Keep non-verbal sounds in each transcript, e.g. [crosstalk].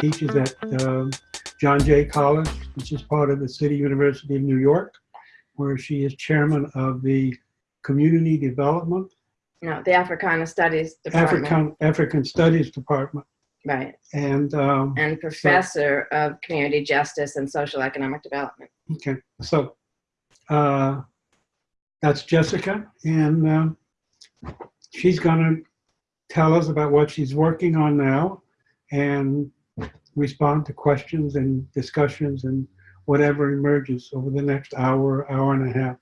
teaches at um, John Jay College, which is part of the City University of New York, where she is chairman of the Community Development No, the Africana Studies Department. African African Studies Department, Right. and um, And professor of community justice and social economic development. okay, so uh, that's Jessica, and um, she's gonna tell us about what she's working on now, and respond to questions and discussions and whatever emerges over the next hour, hour and a half.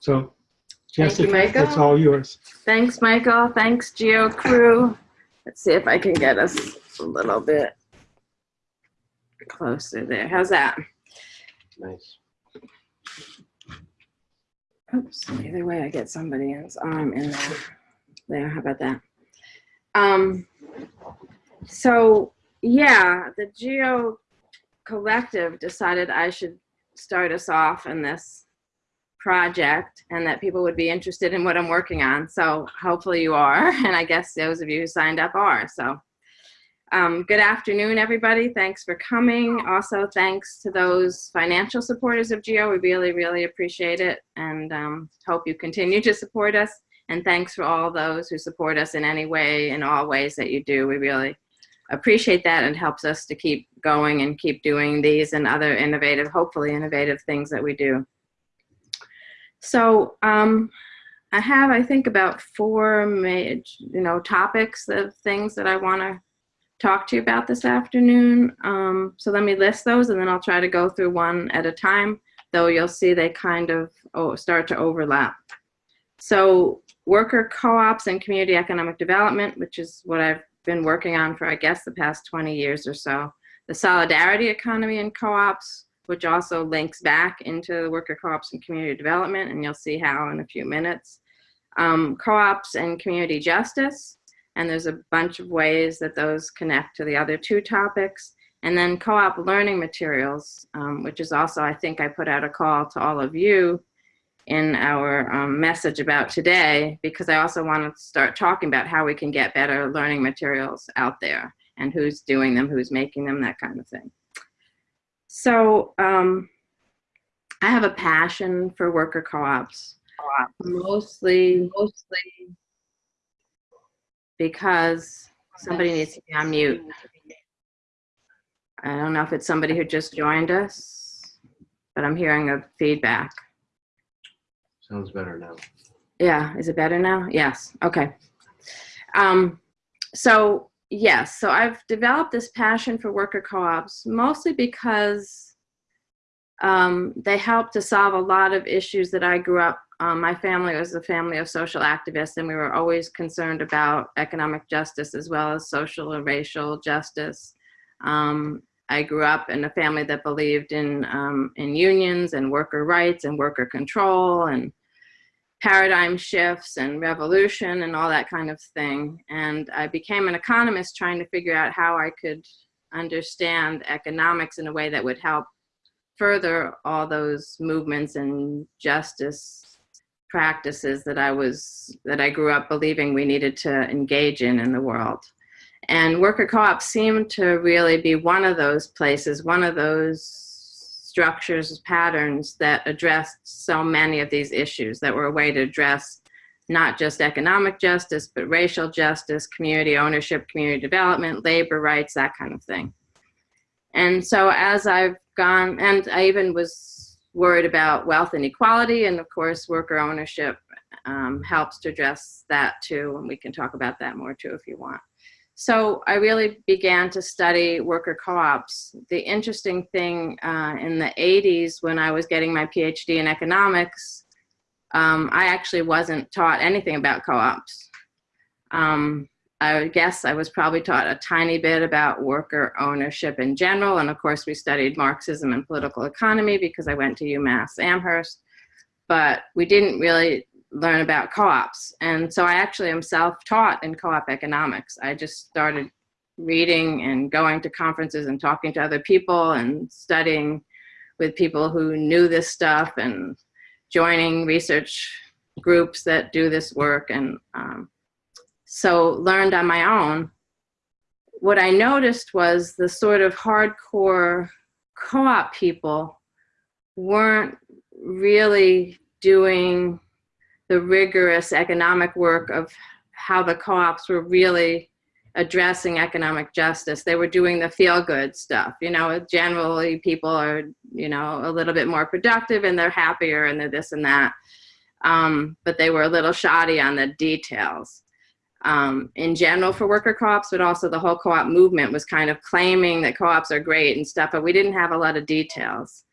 So, Thank you, Jessica, Michael. it's all yours. Thanks, Michael. Thanks, Geo Crew. Let's see if I can get us a little bit closer there. How's that? Nice. Oops, either way, I get somebody else's arm in there. There, how about that? Um, so, yeah, the Geo Collective decided I should start us off in this project and that people would be interested in what I'm working on. So hopefully you are, [laughs] and I guess those of you who signed up are. So um, good afternoon, everybody. Thanks for coming. Also, thanks to those financial supporters of GEO. We really, really appreciate it and um, hope you continue to support us. And thanks for all those who support us in any way, in all ways that you do. We really appreciate that and helps us to keep going and keep doing these and other innovative, hopefully innovative things that we do. So um, I have, I think, about four major, you know, topics of things that I want to talk to you about this afternoon. Um, so let me list those and then I'll try to go through one at a time, though you'll see they kind of oh, start to overlap. So worker co-ops and community economic development, which is what I've been working on for, I guess, the past 20 years or so. The solidarity economy and co-ops, which also links back into the worker co-ops and community development, and you'll see how in a few minutes. Um, co-ops and community justice, and there's a bunch of ways that those connect to the other two topics. And then co-op learning materials, um, which is also, I think I put out a call to all of you in our um, message about today, because I also want to start talking about how we can get better learning materials out there and who's doing them, who's making them, that kind of thing. So um, I have a passion for worker co-ops, mostly, mostly because somebody needs to be on mute. I don't know if it's somebody who just joined us, but I'm hearing a feedback. Sounds better now. Yeah, is it better now? Yes, okay. Um, so yes, so I've developed this passion for worker co-ops mostly because um, they help to solve a lot of issues that I grew up. Um, my family was a family of social activists, and we were always concerned about economic justice as well as social and racial justice. Um, I grew up in a family that believed in um, in unions and worker rights and worker control and paradigm shifts and revolution and all that kind of thing. And I became an economist trying to figure out how I could understand economics in a way that would help further all those movements and justice practices that I was, that I grew up believing we needed to engage in in the world. And worker co-ops seemed to really be one of those places, one of those structures, patterns that addressed so many of these issues that were a way to address not just economic justice, but racial justice, community ownership, community development, labor rights, that kind of thing. And so as I've gone, and I even was worried about wealth inequality, and of course worker ownership um, helps to address that too, and we can talk about that more too if you want. So I really began to study worker co-ops. The interesting thing uh, in the 80s when I was getting my PhD in economics, um, I actually wasn't taught anything about co-ops. Um, I guess I was probably taught a tiny bit about worker ownership in general. And of course we studied Marxism and political economy because I went to UMass Amherst. But we didn't really learn about co-ops. And so I actually am self-taught in co-op economics. I just started reading and going to conferences and talking to other people and studying with people who knew this stuff and joining research groups that do this work. And um, so learned on my own what I noticed was the sort of hardcore co-op people weren't really doing the rigorous economic work of how the co-ops were really addressing economic justice. They were doing the feel-good stuff. You know, generally people are, you know, a little bit more productive and they're happier and they're this and that. Um, but they were a little shoddy on the details. Um, in general for worker co-ops, but also the whole co-op movement was kind of claiming that co-ops are great and stuff, but we didn't have a lot of details.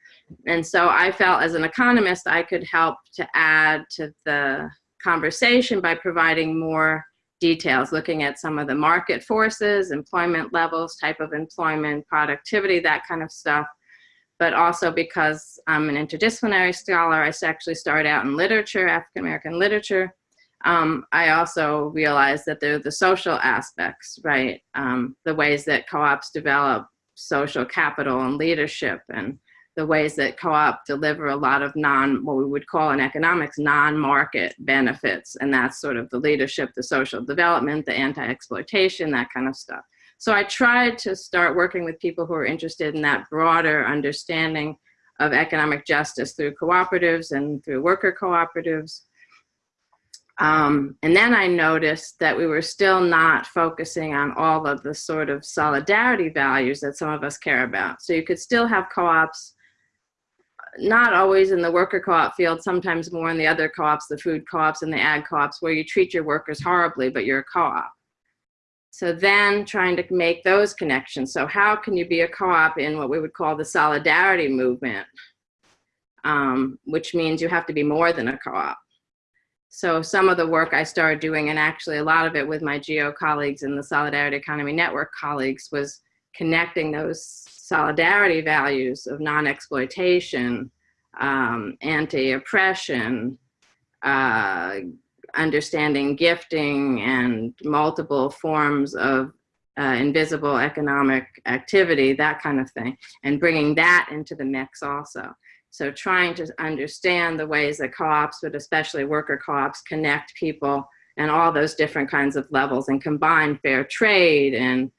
And so I felt as an economist, I could help to add to the conversation by providing more details, looking at some of the market forces, employment levels, type of employment, productivity, that kind of stuff. But also because I'm an interdisciplinary scholar, I actually started out in literature, African-American literature. Um, I also realized that there are the social aspects, right? Um, the ways that co-ops develop social capital and leadership and the ways that co-op deliver a lot of non, what we would call in economics, non-market benefits. And that's sort of the leadership, the social development, the anti-exploitation, that kind of stuff. So I tried to start working with people who are interested in that broader understanding of economic justice through cooperatives and through worker cooperatives. Um, and then I noticed that we were still not focusing on all of the sort of solidarity values that some of us care about. So you could still have co-ops not always in the worker co-op field, sometimes more in the other co-ops, the food co-ops and the ag co-ops, where you treat your workers horribly, but you're a co-op. So then trying to make those connections. So how can you be a co-op in what we would call the solidarity movement, um, which means you have to be more than a co-op. So some of the work I started doing, and actually a lot of it with my GEO colleagues and the Solidarity Economy Network colleagues, was connecting those solidarity values of non-exploitation, um, anti-oppression, uh, understanding gifting and multiple forms of uh, invisible economic activity, that kind of thing, and bringing that into the mix also. So trying to understand the ways that co-ops, but especially worker co-ops, connect people and all those different kinds of levels and combine fair trade and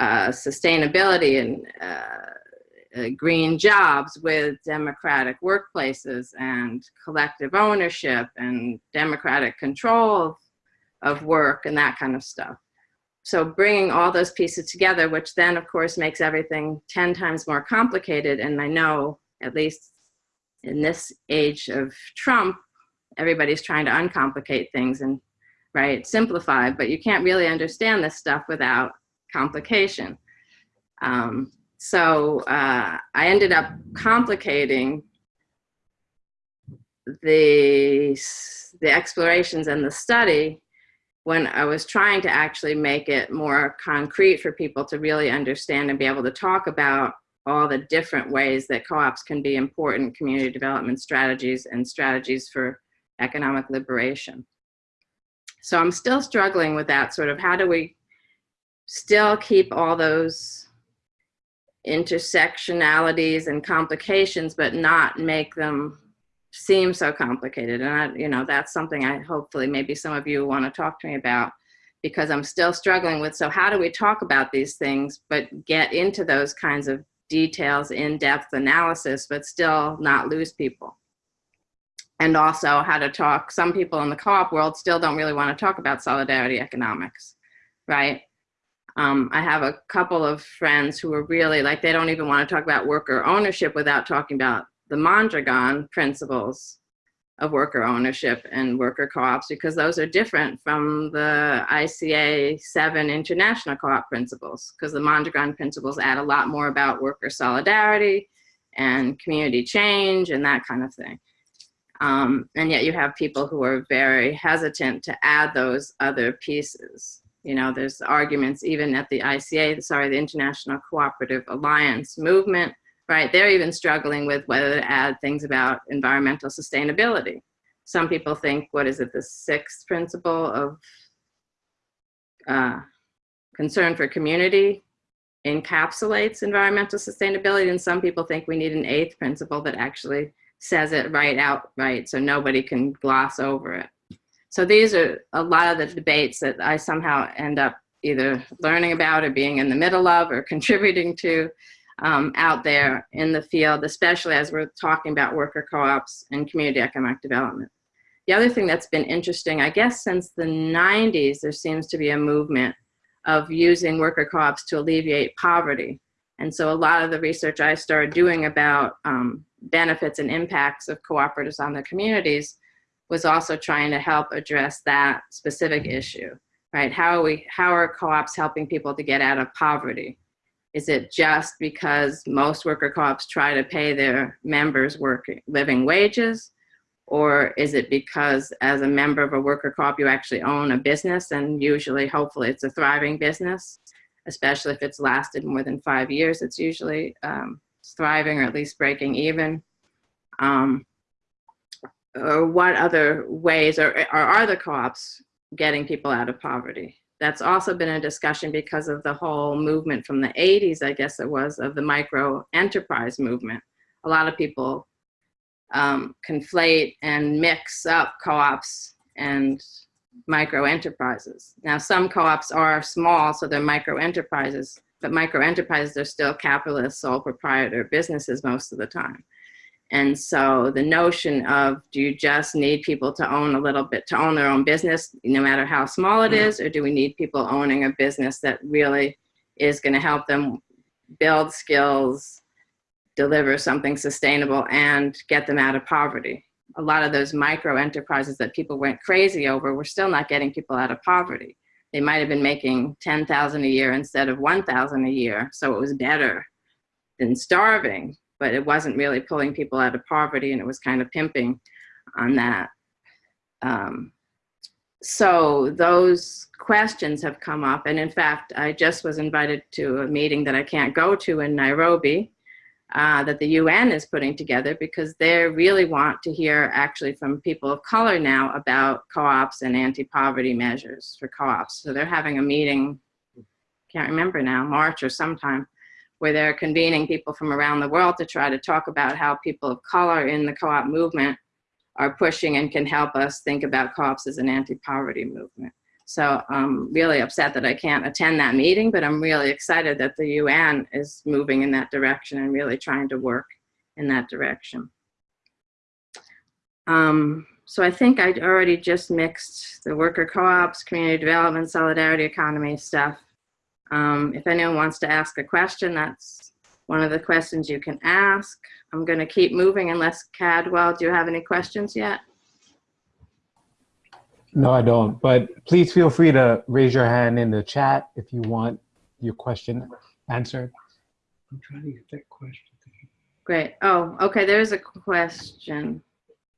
uh, sustainability and uh, uh, green jobs with democratic workplaces and collective ownership and democratic control of work and that kind of stuff. So bringing all those pieces together, which then of course makes everything 10 times more complicated. And I know at least in this age of Trump, everybody's trying to uncomplicate things and right simplify, but you can't really understand this stuff without complication. Um, so uh, I ended up complicating the, the explorations and the study when I was trying to actually make it more concrete for people to really understand and be able to talk about all the different ways that co-ops can be important community development strategies and strategies for economic liberation. So I'm still struggling with that sort of how do we still keep all those intersectionalities and complications, but not make them seem so complicated. And I, you know, that's something I hopefully maybe some of you want to talk to me about because I'm still struggling with, so how do we talk about these things, but get into those kinds of details, in-depth analysis, but still not lose people. And also how to talk, some people in the co-op world still don't really want to talk about solidarity economics, right? Um, I have a couple of friends who are really like, they don't even want to talk about worker ownership without talking about the Mondragon principles of worker ownership and worker co-ops because those are different from the ICA 7 international co-op principles because the Mondragon principles add a lot more about worker solidarity and community change and that kind of thing. Um, and yet you have people who are very hesitant to add those other pieces. You know, there's arguments even at the ICA, sorry, the International Cooperative Alliance movement, right? They're even struggling with whether to add things about environmental sustainability. Some people think, what is it, the sixth principle of uh, concern for community encapsulates environmental sustainability, and some people think we need an eighth principle that actually says it right out right so nobody can gloss over it. So these are a lot of the debates that I somehow end up either learning about or being in the middle of or [laughs] contributing to um, out there in the field, especially as we're talking about worker co-ops and community economic development. The other thing that's been interesting, I guess since the 90s, there seems to be a movement of using worker co-ops to alleviate poverty. And so a lot of the research I started doing about um, benefits and impacts of cooperatives on the communities was also trying to help address that specific issue, right? How are we, how are co-ops helping people to get out of poverty? Is it just because most worker co-ops try to pay their members working, living wages? Or is it because as a member of a worker co-op, you actually own a business and usually, hopefully it's a thriving business, especially if it's lasted more than five years, it's usually um, thriving or at least breaking even. Um, or what other ways or, or are the co-ops getting people out of poverty? That's also been a discussion because of the whole movement from the 80s, I guess it was, of the micro enterprise movement. A lot of people um, conflate and mix up co-ops and micro enterprises. Now, some co-ops are small, so they're micro enterprises, but micro enterprises are still capitalist, sole proprietor businesses most of the time. And so the notion of do you just need people to own a little bit, to own their own business, no matter how small it mm-hmm. is, or do we need people owning a business that really is going to help them build skills, deliver something sustainable, and get them out of poverty? A lot of those micro enterprises that people went crazy over, we're still not getting people out of poverty. They might have been making 10,000 a year instead of 1,000 a year, so it was better than starving but it wasn't really pulling people out of poverty and it was kind of pimping on that. Um, so those questions have come up. And in fact, I just was invited to a meeting that I can't go to in Nairobi uh, that the UN is putting together because they really want to hear actually from people of color now about co-ops and anti-poverty measures for co-ops. So they're having a meeting, can't remember now, March or sometime, where they're convening people from around the world to try to talk about how people of color in the co-op movement are pushing and can help us think about co-ops as an anti-poverty movement. So I'm really upset that I can't attend that meeting, but I'm really excited that the UN is moving in that direction and really trying to work in that direction. Um, so I think I already just mixed the worker co-ops, community development, solidarity economy stuff. Um, if anyone wants to ask a question, that's one of the questions you can ask. I'm going to keep moving unless Cadwell, do you have any questions yet? No, I don't. But please feel free to raise your hand in the chat if you want your question answered. I'm trying to get that question. Great. Oh, okay. There's a question.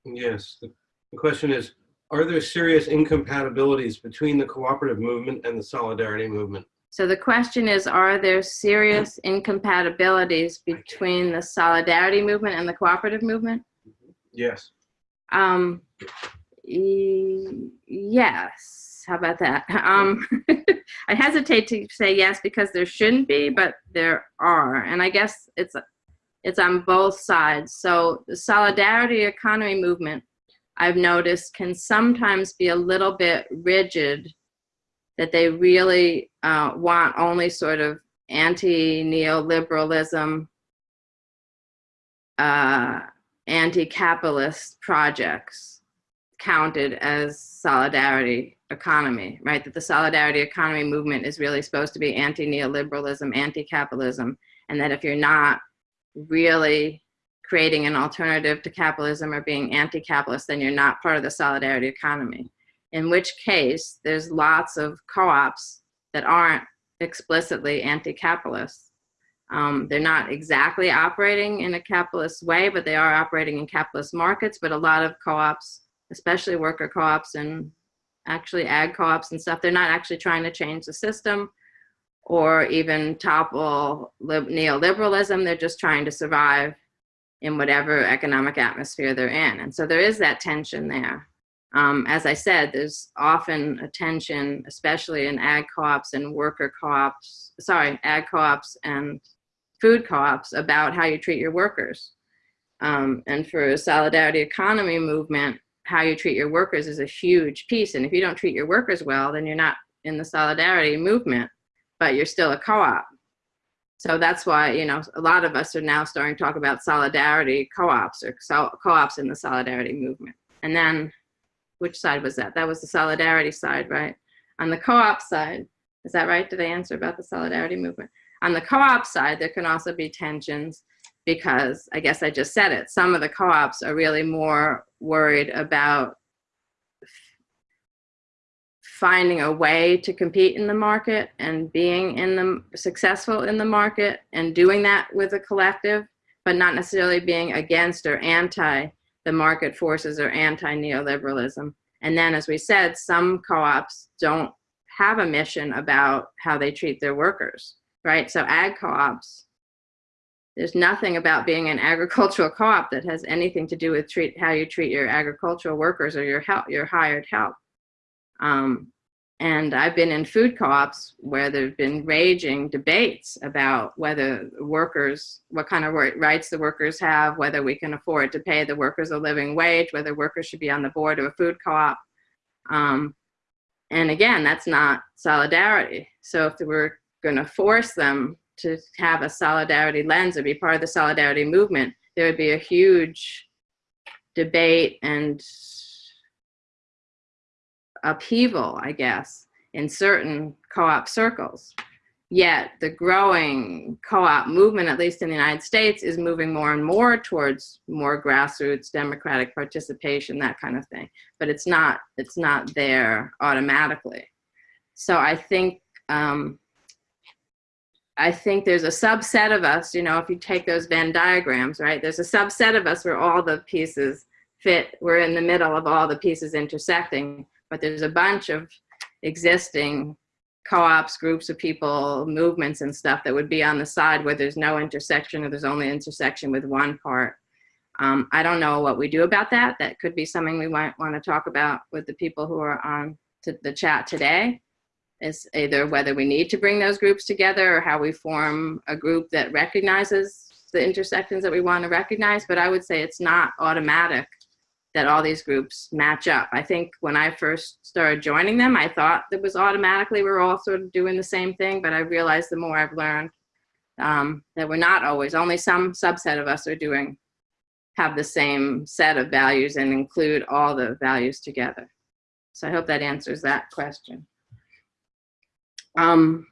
Yes, the, the question is, are there serious incompatibilities between the cooperative movement and the solidarity movement? So the question is, are there serious incompatibilities between the solidarity movement and the cooperative movement? Yes. Um, e yes. How about that? Um, [laughs] I hesitate to say yes because there shouldn't be, but there are. And I guess it's, it's on both sides. So the solidarity economy movement, I've noticed, can sometimes be a little bit rigid that they really uh, want only sort of anti-neoliberalism, uh, anti-capitalist projects counted as solidarity economy, right? That the solidarity economy movement is really supposed to be anti-neoliberalism, anti-capitalism, and that if you're not really creating an alternative to capitalism or being anti-capitalist, then you're not part of the solidarity economy in which case there's lots of co-ops that aren't explicitly anti-capitalist. Um, they're not exactly operating in a capitalist way, but they are operating in capitalist markets. But a lot of co-ops, especially worker co-ops and actually ag co-ops and stuff, they're not actually trying to change the system or even topple neoliberalism. They're just trying to survive in whatever economic atmosphere they're in. And so there is that tension there. Um, as I said, there's often attention, especially in ag co-ops and worker co-ops, sorry, ag co-ops and food co-ops about how you treat your workers. Um, and for a solidarity economy movement, how you treat your workers is a huge piece. And if you don't treat your workers well, then you're not in the solidarity movement, but you're still a co-op. So that's why, you know, a lot of us are now starting to talk about solidarity co-ops or co-ops in the solidarity movement. And then, which side was that? That was the solidarity side, right? On the co-op side, is that right? Did I answer about the solidarity movement? On the co-op side, there can also be tensions because I guess I just said it. Some of the co-ops are really more worried about finding a way to compete in the market and being in the successful in the market and doing that with a collective, but not necessarily being against or anti the market forces are anti neoliberalism. And then, as we said, some co-ops don't have a mission about how they treat their workers, right? So ag co-ops, there's nothing about being an [laughs] agricultural co-op that has anything to do with treat how you treat your agricultural workers or your help, your hired help. Um, and I've been in food co-ops where there've been raging debates about whether workers, what kind of rights the workers have, whether we can afford to pay the workers a living wage, whether workers should be on the board of a food co-op. Um, and again, that's not solidarity. So if we're going to force them to have a solidarity lens or be part of the solidarity movement, there would be a huge debate and upheaval, I guess, in certain co-op circles. Yet the growing co-op movement, at least in the United States, is moving more and more towards more grassroots democratic participation, that kind of thing. But it's not, it's not there automatically. So I think, um, I think there's a subset of us, you know, if you take those Venn diagrams, right? There's a subset of us where all the pieces fit, we're in the middle of all the pieces intersecting, but there's a bunch of existing co-ops, groups of people, movements and stuff that would be on the side where there's no intersection or there's only intersection with one part. Um, I don't know what we do about that. That could be something we might want to talk about with the people who are on the chat today. Is either whether we need to bring those groups together or how we form a group that recognizes the intersections that we want to recognize. But I would say it's not automatic that all these groups match up. I think when I first started joining them, I thought it was automatically we're all sort of doing the same thing, but I realized the more I've learned um, that we're not always, only some subset of us are doing, have the same set of values and include all the values together. So I hope that answers that question. Um,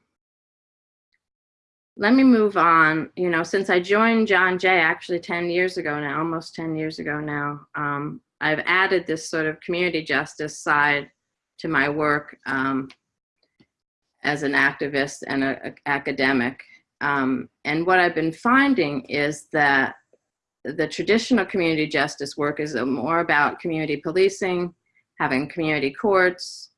let me move on. You know, since I joined John Jay actually 10 years ago now, almost 10 years ago now, um, I've added this sort of community justice side to my work um, as an activist and an academic. Um, and what I've been finding is that the traditional community justice work is more about community policing, having community courts,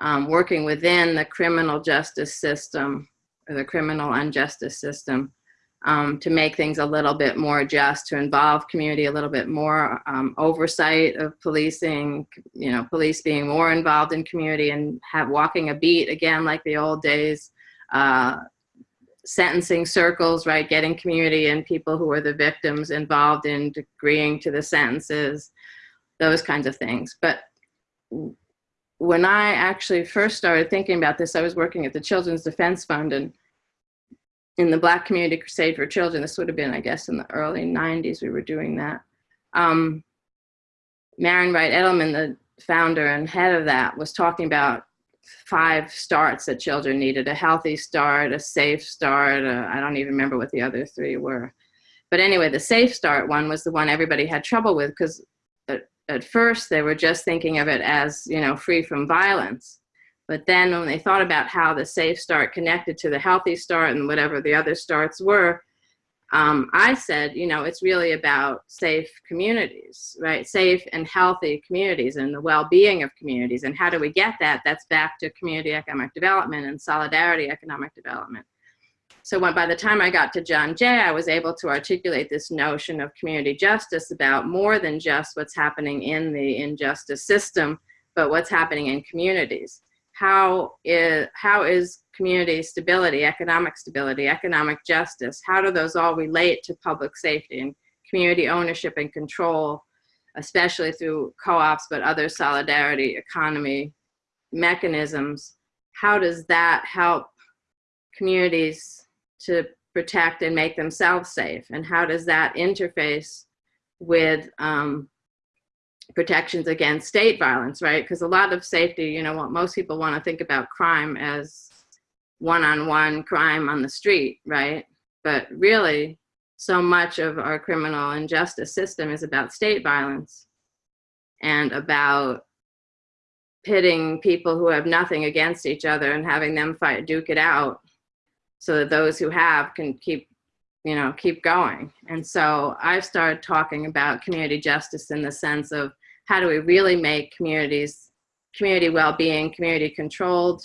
um, working within the criminal justice system or the criminal unjustice system um, to make things a little bit more just, to involve community a little bit more, um, oversight of policing, you know, police being more involved in community and have walking a beat again like the old days, uh, sentencing circles, right, getting community and people who are the victims involved in agreeing to the sentences, those kinds of things. But when I actually first started thinking about this, I was working at the Children's Defense Fund and in the Black Community Crusade for Children, this would have been, I guess, in the early 90s, we were doing that. Um, Marian Wright Edelman, the founder and head of that, was talking about five starts that children needed, a healthy start, a safe start, I don't even remember what the other three were. But anyway, the safe start one was the one everybody had trouble with because at, at first they were just thinking of it as, you know, free from violence. But then when they thought about how the safe start connected to the healthy start and whatever the other starts were, um, I said, you know, it's really about safe communities, right? Safe and healthy communities and the well-being of communities. And how do we get that? That's back to community economic development and solidarity economic development. So when, by the time I got to John Jay, I was able to articulate this notion of community justice about more than just what's happening in the injustice system, but what's happening in communities how is, how is community stability, economic stability, economic justice, how do those all relate to public safety and community ownership and control, especially through co-ops, but other solidarity economy mechanisms? how does that help communities to protect and make themselves safe? And how does that interface with um, protections against state violence, right? Because a lot of safety, you know, what most people want to think about crime as one-on-one crime on the street, right? But really, so much of our criminal and justice system is about state violence and about pitting people who have nothing against each other and having them fight, duke it out so that those who have can keep, you know, keep going. And so I've started talking about community justice in the sense of how do we really make communities, community well-being, community controlled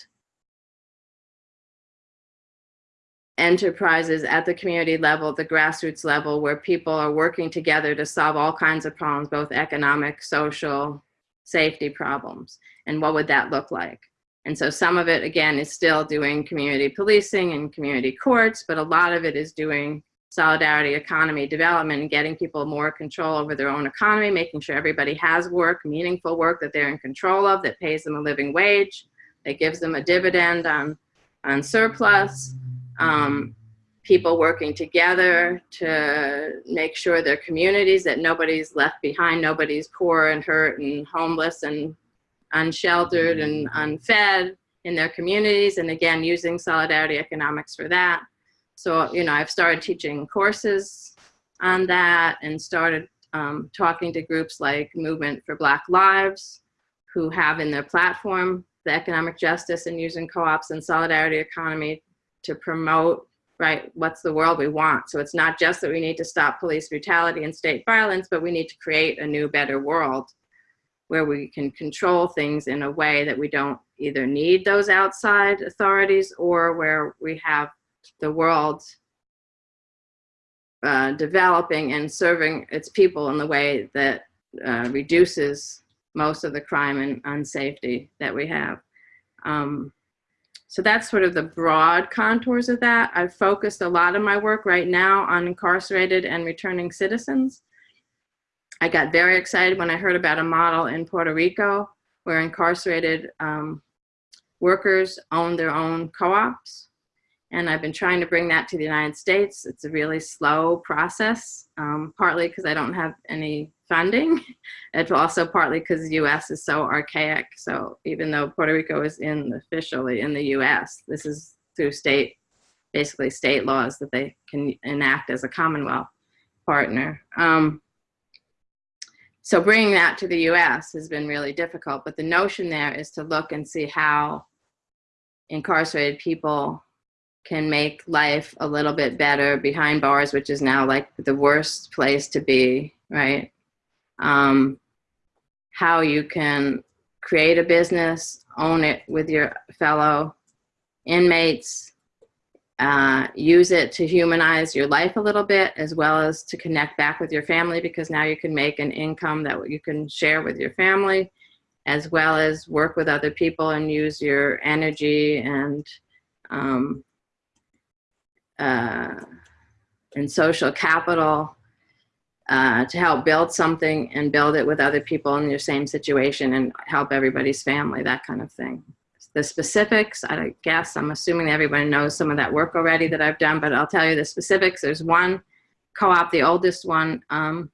enterprises at the community level, the grassroots level, where people are working together to solve all kinds of problems, both economic, social, safety problems. And what would that look like? And so some of it, again, is still doing community policing and community courts, but a lot of it is doing solidarity economy development and getting people more control over their own economy, making sure everybody has work, meaningful work that they're in control of, that pays them a living wage, that gives them a dividend on, on surplus, um, people working together to make sure their communities, that nobody's left behind, nobody's poor and hurt and homeless and unsheltered and unfed in their communities. And again, using solidarity economics for that. So, you know, I've started teaching courses on that and started um, talking to groups like Movement for Black Lives, who have in their platform the economic justice and using co-ops and solidarity economy to promote right what's the world we want. So it's not just that we need to stop police brutality and state violence but we need to create a new better world where we can control things in a way that we don't either need those outside authorities or where we have the world uh, developing and serving its people in the way that uh, reduces most of the crime and unsafety that we have. Um, so that's sort of the broad contours of that. I've focused a lot of my work right now on incarcerated and returning citizens. I got very excited when I heard about a model in Puerto Rico where incarcerated um, workers own their own co-ops. And I've been trying to bring that to the United States. It's a really slow process, um, partly because I don't have any funding. [laughs] It's also partly because the US is so archaic. So even though Puerto Rico is in officially in the US, this is through state, basically state laws that they can enact as a Commonwealth partner. Um, so bringing that to the US has been really difficult, but the notion there is to look and see how incarcerated people can make life a little bit better behind bars, which is now like the worst place to be, right? Um, how you can create a business, own it with your fellow inmates, uh, use it to humanize your life a little bit, as well as to connect back with your family, because now you can make an income that you can share with your family, as well as work with other people and use your energy and um, uh, and social capital uh, to help build something and build it with other people in your same situation and help everybody's family, that kind of thing. The specifics, I guess, I'm assuming everybody knows some of that work already that I've done, but I'll tell you the specifics. There's one co-op, the oldest one um,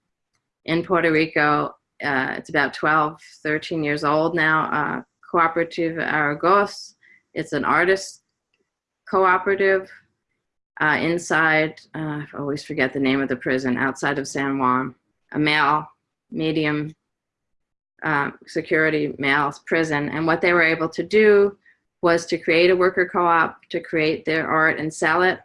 in Puerto Rico. Uh, it's about 12, 13 years old now, uh, Cooperative Aragos. It's an artist cooperative uh, inside, uh, I always forget the name of the prison, outside of San Juan, a male, medium uh, security male prison. And what they were able to do was to create a worker co-op, to create their art and sell it.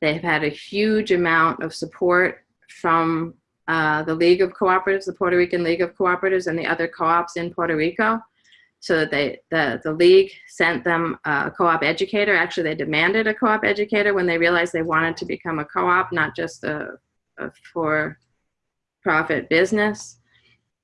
They've had a huge amount of support from uh, the League of Cooperatives, the Puerto Rican League of Cooperatives and the other co-ops in Puerto Rico so they, the, the league sent them a co-op educator. Actually, they demanded a co-op educator when they realized they wanted to become a co-op, not just a, a for-profit business.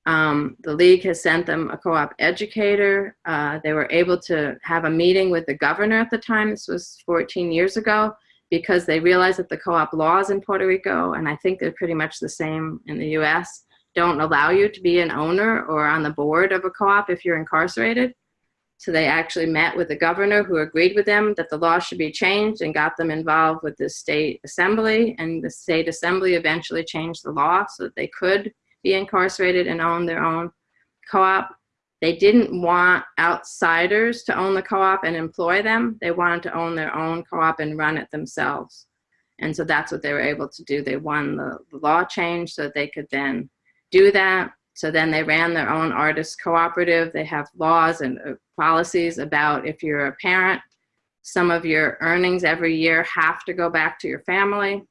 Um, the league has sent them a co-op educator. Uh, they were able to have a meeting with the governor at the time. This was 14 years ago because they realized that the co-op laws in Puerto Rico, and I think they're pretty much the same in the US, don't allow you to be an owner or on the board of a co-op if you're incarcerated. So they actually met with the governor who agreed with them that the law should be changed and got them involved with the state assembly. And the state assembly eventually changed the law so that they could be incarcerated and own their own co-op. They didn't want outsiders to own the co-op and employ them. They wanted to own their own co-op and run it themselves. And so that's what they were able to do. They won the, law change so that they could then do that. So then they ran their own artist cooperative. They have laws and uh, policies about if you're a parent, some of your earnings every year have to go back to your family.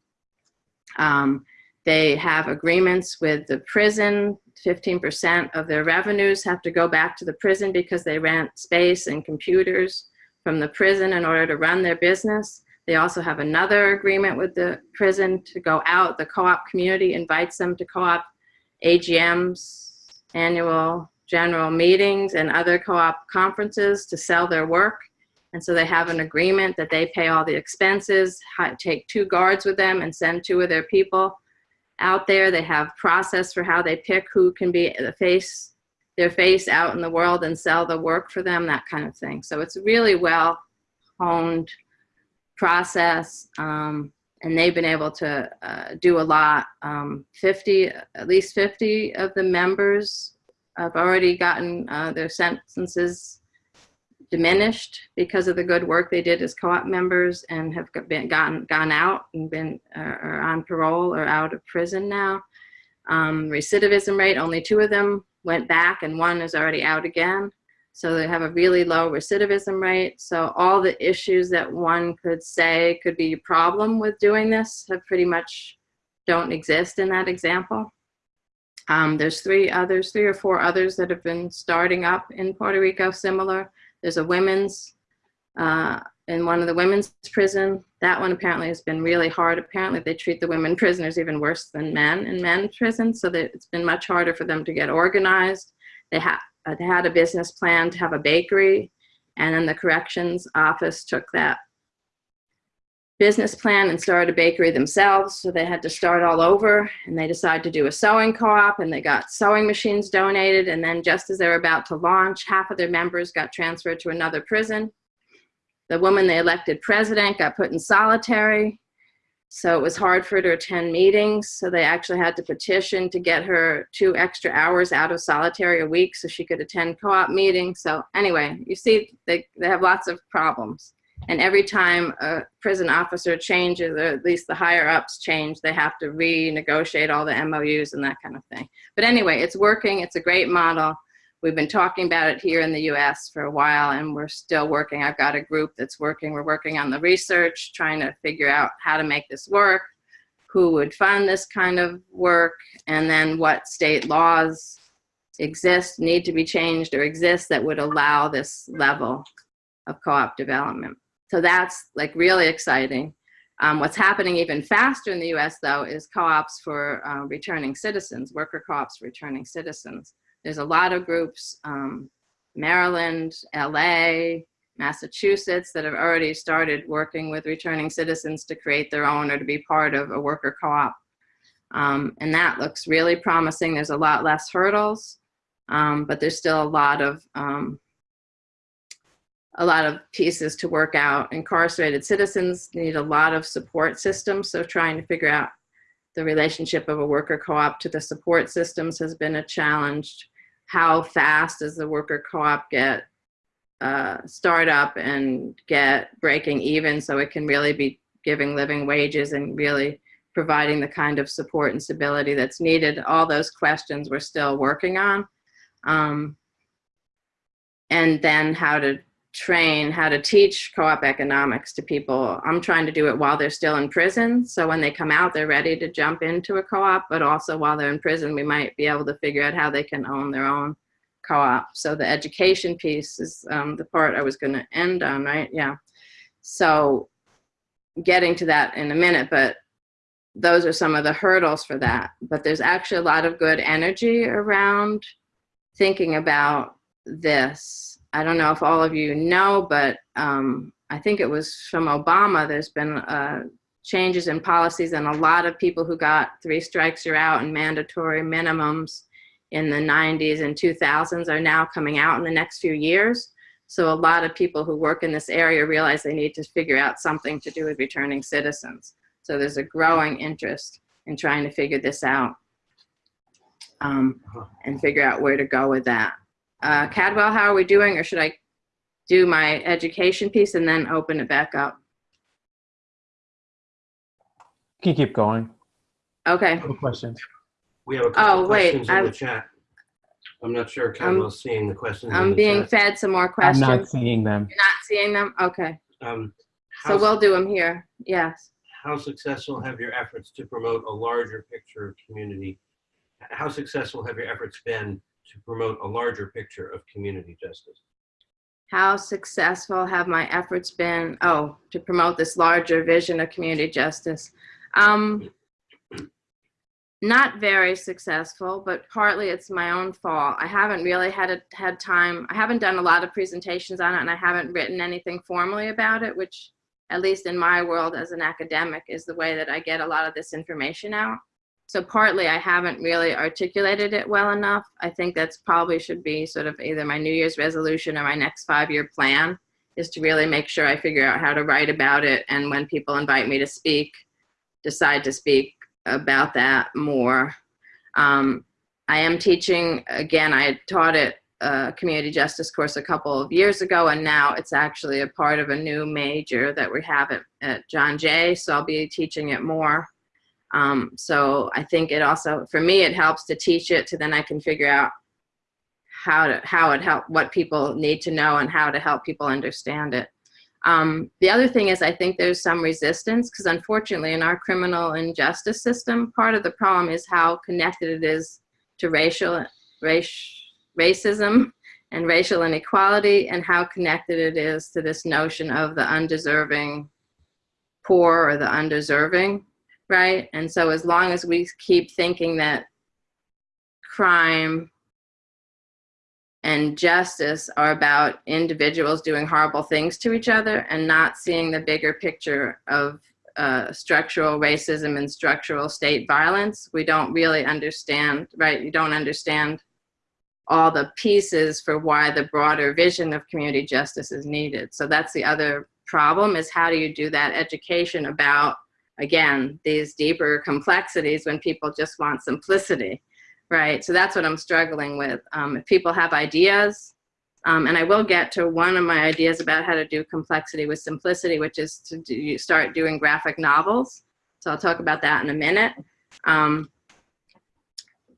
Um, they have agreements with the prison. 15% of their revenues have to go back to the prison because they rent space and computers from the prison in order to run their business. They also have another agreement with the prison to go out. The co-op community invites them to co-op AGMs, annual general meetings, and other co-op conferences to sell their work. And so they have an agreement that they pay all the expenses, take two guards with them and send two of their people out there. They have process for how they pick who can be the face, their face out in the world and sell the work for them, that kind of thing. So it's really well honed process. Um, and they've been able to uh, do a lot. Um, 50, at least 50 of the members have already gotten uh, their sentences diminished because of the good work they did as co-op members and have been gotten gone out and been uh, are on parole or out of prison now. Um, recidivism rate, only two of them went back and one is already out again. So they have a really low recidivism rate. So all the issues that one could say could be a problem with doing this have pretty much don't exist in that example. Um, there's three others, three or four others that have been starting up in Puerto Rico similar. There's a women's, uh, in one of the women's prison. That one apparently has been really hard. Apparently they treat the women [laughs] prisoners even worse than men in men's prison. So that it's been much harder for them to get organized. They, ha uh, they had a business plan to have a bakery and then the corrections office took that business plan and started a bakery themselves. So they had to start all over and they decided to do a sewing co-op and they got sewing machines donated. And then just as they were about to launch, half of their members got transferred to another prison. The woman they elected president got put in solitary. So it was hard for her to attend meetings. So they actually had to petition to get her two extra hours out of solitary a week so she could attend co-op meetings. So anyway, you see, they, they have lots of problems. And every time a prison officer changes, or at least the higher ups change, they have to renegotiate all the MOUs and that kind of thing. But anyway, it's working. It's a great model. We've been talking about it here in the US for a while and we're still working. I've got a group that's working. We're working on the research, trying to figure out how to make this work, who would fund this kind of work, and then what state laws exist, need to be changed or exist that would allow this level of co-op development. So that's like really exciting. Um, what's happening even faster in the US though is co-ops for uh, returning citizens, worker co-ops returning citizens. There's a lot of groups, um, Maryland, LA, Massachusetts that have already started working with returning citizens to create their own or to be part of a worker co-op. Um, and that looks really promising. There's a lot less hurdles, um, but there's still a lot of um, a lot of pieces to work out. Incarcerated citizens need a lot of support systems, so trying to figure out the relationship of a worker co-op to the support systems has been a challenge. How fast does the worker co-op get uh, start up and get breaking even so it can really be giving living wages and really providing the kind of support and stability that's needed. All those questions we're still working on. Um, and then how to train how to teach co-op economics to people. I'm trying to do it while they're still in prison. So when they come out, they're ready to jump into a co-op, but also while they're in prison, we might be able to figure out how they can own their own co-op. So the education piece is um, the part I was gonna end on, right? Yeah. So getting to that in a minute, but those are some of the hurdles for that. But there's actually a lot of good energy around thinking about this I don't know if all of you know, but um, I think it was from Obama, there's been uh, changes in policies and a lot of people who got three strikes you're out and mandatory minimums in the 90s and 2000s are now coming out in the next few years. So a lot of people who work in this area realize they need to figure out something to do with returning citizens. So there's a growing interest in trying to figure this out um, and figure out where to go with that. Uh, Cadwell, how are we doing? Or should I do my education piece and then open it back up? You can keep going. Okay. No questions. We have a couple Oh, wait, questions in the I've- chat. I'm not sure Cadwell's seeing the questions I'm the being chat. fed some more questions. I'm not seeing them. You're not seeing them? Okay. Um, So how- we'll do them here. Yes. how successful have your efforts to promote a larger picture of community? How successful have your efforts been to promote a larger picture of community justice? How successful have my efforts been? Oh, to promote this larger vision of community justice. Um, not very successful, but partly it's my own fault. I haven't really had a, had time. I haven't done a lot of presentations on it, and I haven't written anything formally about it, which, at least in my world as an academic, is the way that I get a lot of this information out. So partly I haven't really articulated it well enough. I think that's probably should be sort of either my New Year's resolution or my next five-year plan is to really make sure I figure out how to write about it. And when people invite me to speak, decide to speak about that more. Um, I am teaching, again, I taught it a community justice course a couple of years ago, and now it's actually a part of a new major that we have at, at John Jay, so I'll be teaching it more. Um, so I think it also, for me, it helps to teach it to then I can figure out how to, how it help, what people need to know and how to help people understand it. Um, the other thing is I think there's some resistance because unfortunately in our criminal injustice system, part of the problem is how connected it is to racial, race, racism and racial inequality and how connected it is to this notion of the undeserving poor or the undeserving, right? And so as long as we keep thinking that crime and justice are about individuals doing horrible things to each other and not seeing the bigger picture of uh, structural racism and structural state violence, we don't really understand, right? You don't understand all the pieces for why the broader vision of community justice is needed. So that's the other problem is how do you do that education about, again, these deeper complexities when people just want simplicity right? So that's what I'm struggling with. Um, if people have ideas, um, and I will get to one of my ideas about how to do complexity with simplicity, which is to do, start doing graphic novels. So I'll talk about that in a minute. Um,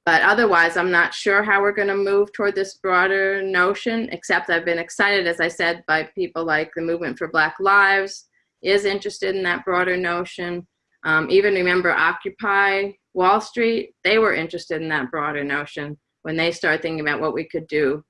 but otherwise, I'm not sure how we're going to move toward this broader notion, except I've been excited, as I said, by people like the Movement for Black Lives is interested in that broader notion. Um, even remember Occupy Wall Street, they were interested in that broader notion when they started thinking about what we could do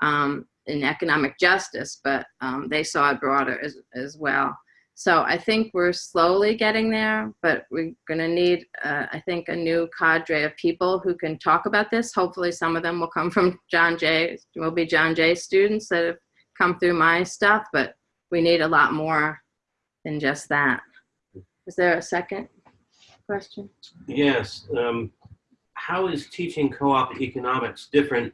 um, in economic justice, but um, they saw it broader as, as well. So I think we're slowly getting there, but we're gonna need, uh, I think, a new cadre of people who can talk about this. Hopefully some of them will come from John Jay, will be John Jay students that have come through my stuff, but we need a lot more than just that. Is there a second question? Yes. Um, how is teaching co-op economics different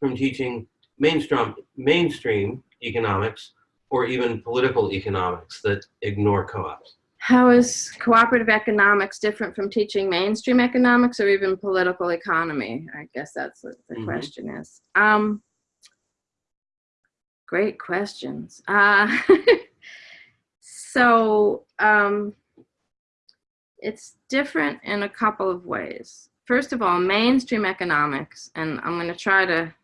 from teaching mainstream mainstream economics or even political economics that ignore co-ops? How is cooperative economics different from teaching mainstream economics or even political economy? I guess that's what the Mhm. question is. Um, great questions. Uh, [laughs] so um, it's different in a couple of ways. First of all, mainstream economics, and I'm going to try to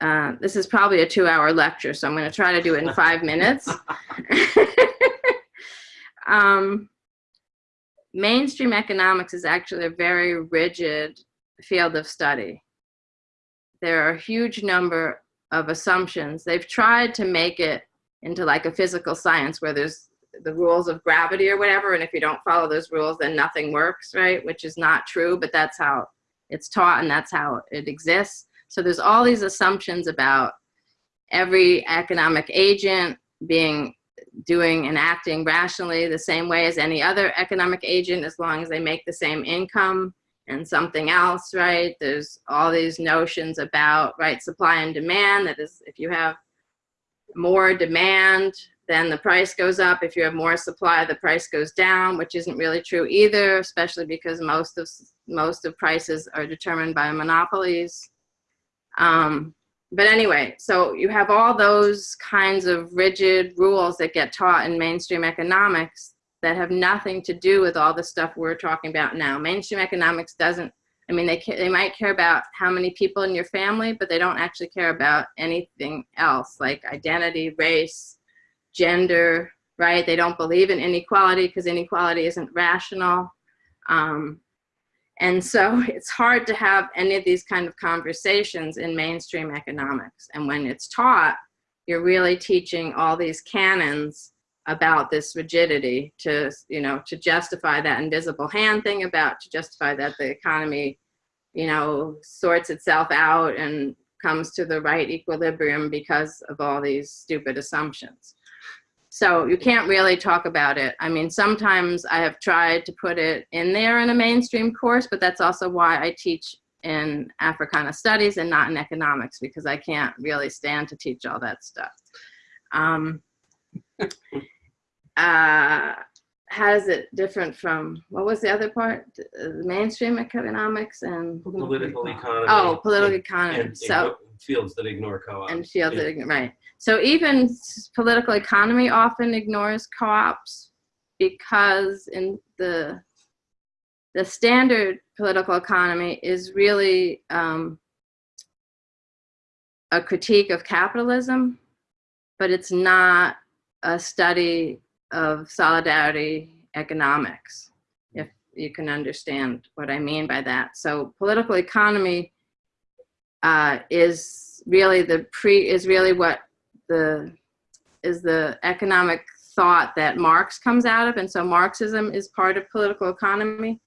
uh, this is probably a two hour lecture, so I'm going to try to do it in five [laughs] minutes. [laughs] um, mainstream economics is actually a very rigid field of study. There are a huge number of assumptions. They've tried to make it into like a physical science where there's the rules of gravity or whatever, and if you don't follow those rules, then nothing works, right? Which is not true, but that's how it's taught and that's how it exists. So there's all these assumptions about every economic agent being doing and acting rationally the same way as any other economic agent as long as they make the same income and something else, right? There's all these notions about, right, supply and demand, that is, if you have more demand, then the price goes up. If you have more supply, the price goes down, which isn't really true either, especially because most of most of prices are determined by monopolies. Um, but anyway, so you have all those kinds of rigid rules that get taught in mainstream economics that have nothing to do with all the stuff we're talking about now. Mainstream economics doesn't, I mean, they, they might care about how many people in your family, but they don't actually care about anything else like identity, race, gender, right? They don't believe in inequality because inequality isn't rational. Um, and so [laughs] it's hard to have any of these kind of conversations in mainstream economics. And when it's taught, you're really teaching all these canons about this rigidity to, you know, to justify that invisible hand thing about, to justify that the economy, you know, sorts itself out and comes to the right equilibrium because of all these stupid assumptions. So you can't really talk about it. I mean, sometimes I have tried to put it in there in a mainstream course, but that's also why I teach in Africana studies and not in economics because I can't really stand to teach all that stuff. Um, uh, how is it different from, what was the other part? Uh, Mainstream economics and, Political economy. oh, political and- economy. and So, igno- Fields that ignore co-ops. and fields Yeah. that right. So even political economy often ignores co-ops because in the the standard political economy is really um, a critique of capitalism, but it's not a study of solidarity economics, if you can understand what I mean by that. So political economy uh, is really the pre is really what the is the economic thought that Marx comes out of, and so Marxism is part of political economy.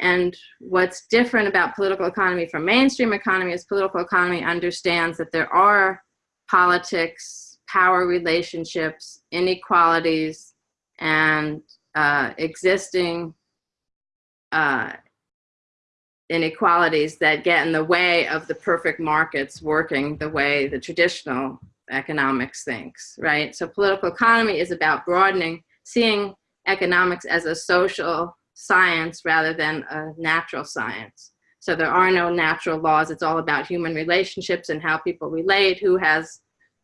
And what's different about political economy from mainstream economy is political economy understands that there are politics, power relationships, inequalities, and uh, existing uh, inequalities that get in the way of the perfect markets working the way the traditional economics thinks, right? So political economy is about broadening, seeing economics as a social science rather than a natural science. So there are no natural laws. It's all about human relationships and how people relate, who has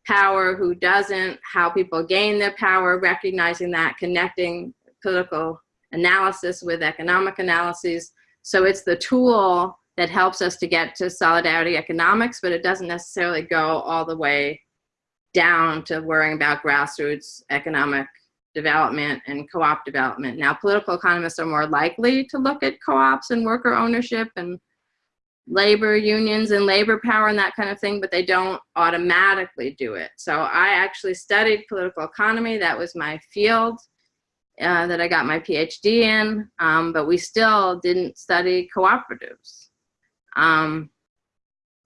power, who doesn't, how people gain their power, recognizing that, connecting political analysis with economic analyses. So it's the tool that helps us to get to solidarity economics, but it doesn't necessarily go all the way down to worrying about grassroots economic development and co-op development. Now, political economists are more likely to look at co-ops and worker ownership and labor unions and labor power and that kind of thing, but they don't automatically do it. So I actually studied political economy. That was my field uh, that I got my PhD in, um, but we still didn't study cooperatives. Um,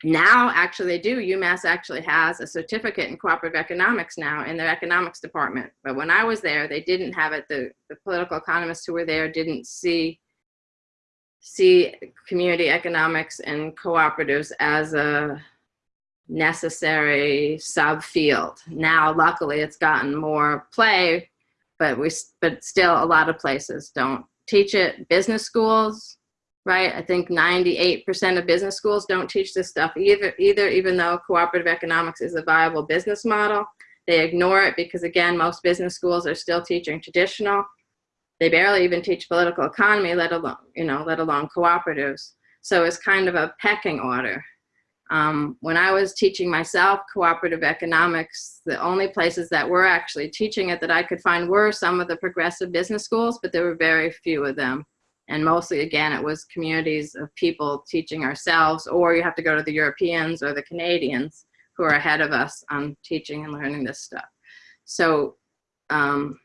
now, actually, they do. UMass actually has a certificate in cooperative economics now in their economics department. But when I was there, they didn't have it. The, the political economists who were there didn't see see community economics and cooperatives as a necessary subfield. Now, luckily, it's gotten more play, but we but still a lot of places don't teach it. Business schools, right? I think 98% of business schools don't teach this stuff either, either, even though cooperative economics is a viable business model. They ignore it because again, most business schools are still teaching traditional. They barely even teach political economy, let alone, you know, let alone cooperatives. So it's kind of a pecking order. Um, when I was teaching myself cooperative economics, the only places that were actually teaching it that I could find were some of the progressive business schools, but there were very few of them. And mostly, again, it was communities of people teaching ourselves, or you have to go to the Europeans or the Canadians who are ahead of us on teaching and learning this stuff. So um,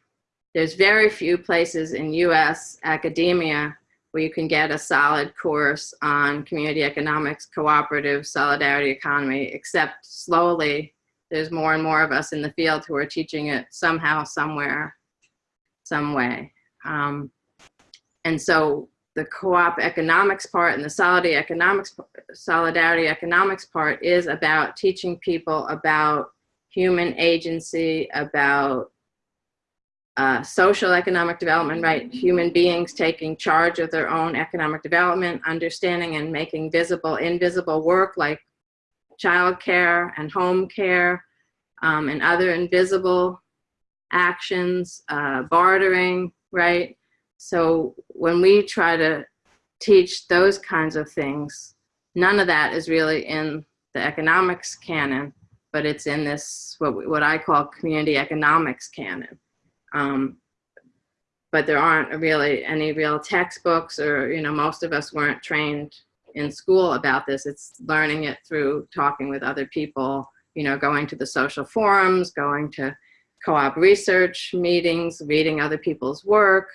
there's very few places in US academia where you can get a solid course on community economics, cooperative, solidarity economy, except slowly there's more and more of us in the field who are teaching it somehow, somewhere, some way. Um, and so the co-op economics part and the solidarity economics, solidarity economics part is about teaching people about human agency, about uh, social economic development, right? Human beings taking charge of their own economic development, understanding and making visible invisible work like childcare and home care um, and other invisible actions, uh, bartering, right? So when we try to teach those kinds of things, none of that is really in the economics canon, but it's in this, what, what I call community economics canon. Um, but there aren't really any real textbooks or, you know, most of us weren't trained in school about this. It's learning it through talking with other people, you know, going to the social forums, going to co-op research meetings, reading other people's work,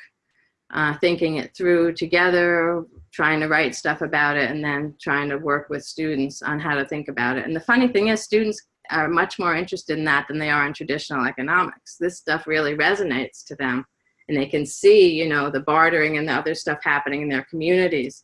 uh, thinking it through together, trying to write stuff about it, and then trying to work with students on how to think about it. And the funny thing is, students are much more interested in that than they are in traditional economics. This stuff really resonates to them, and they can see, you know, the bartering and the other stuff happening in their communities.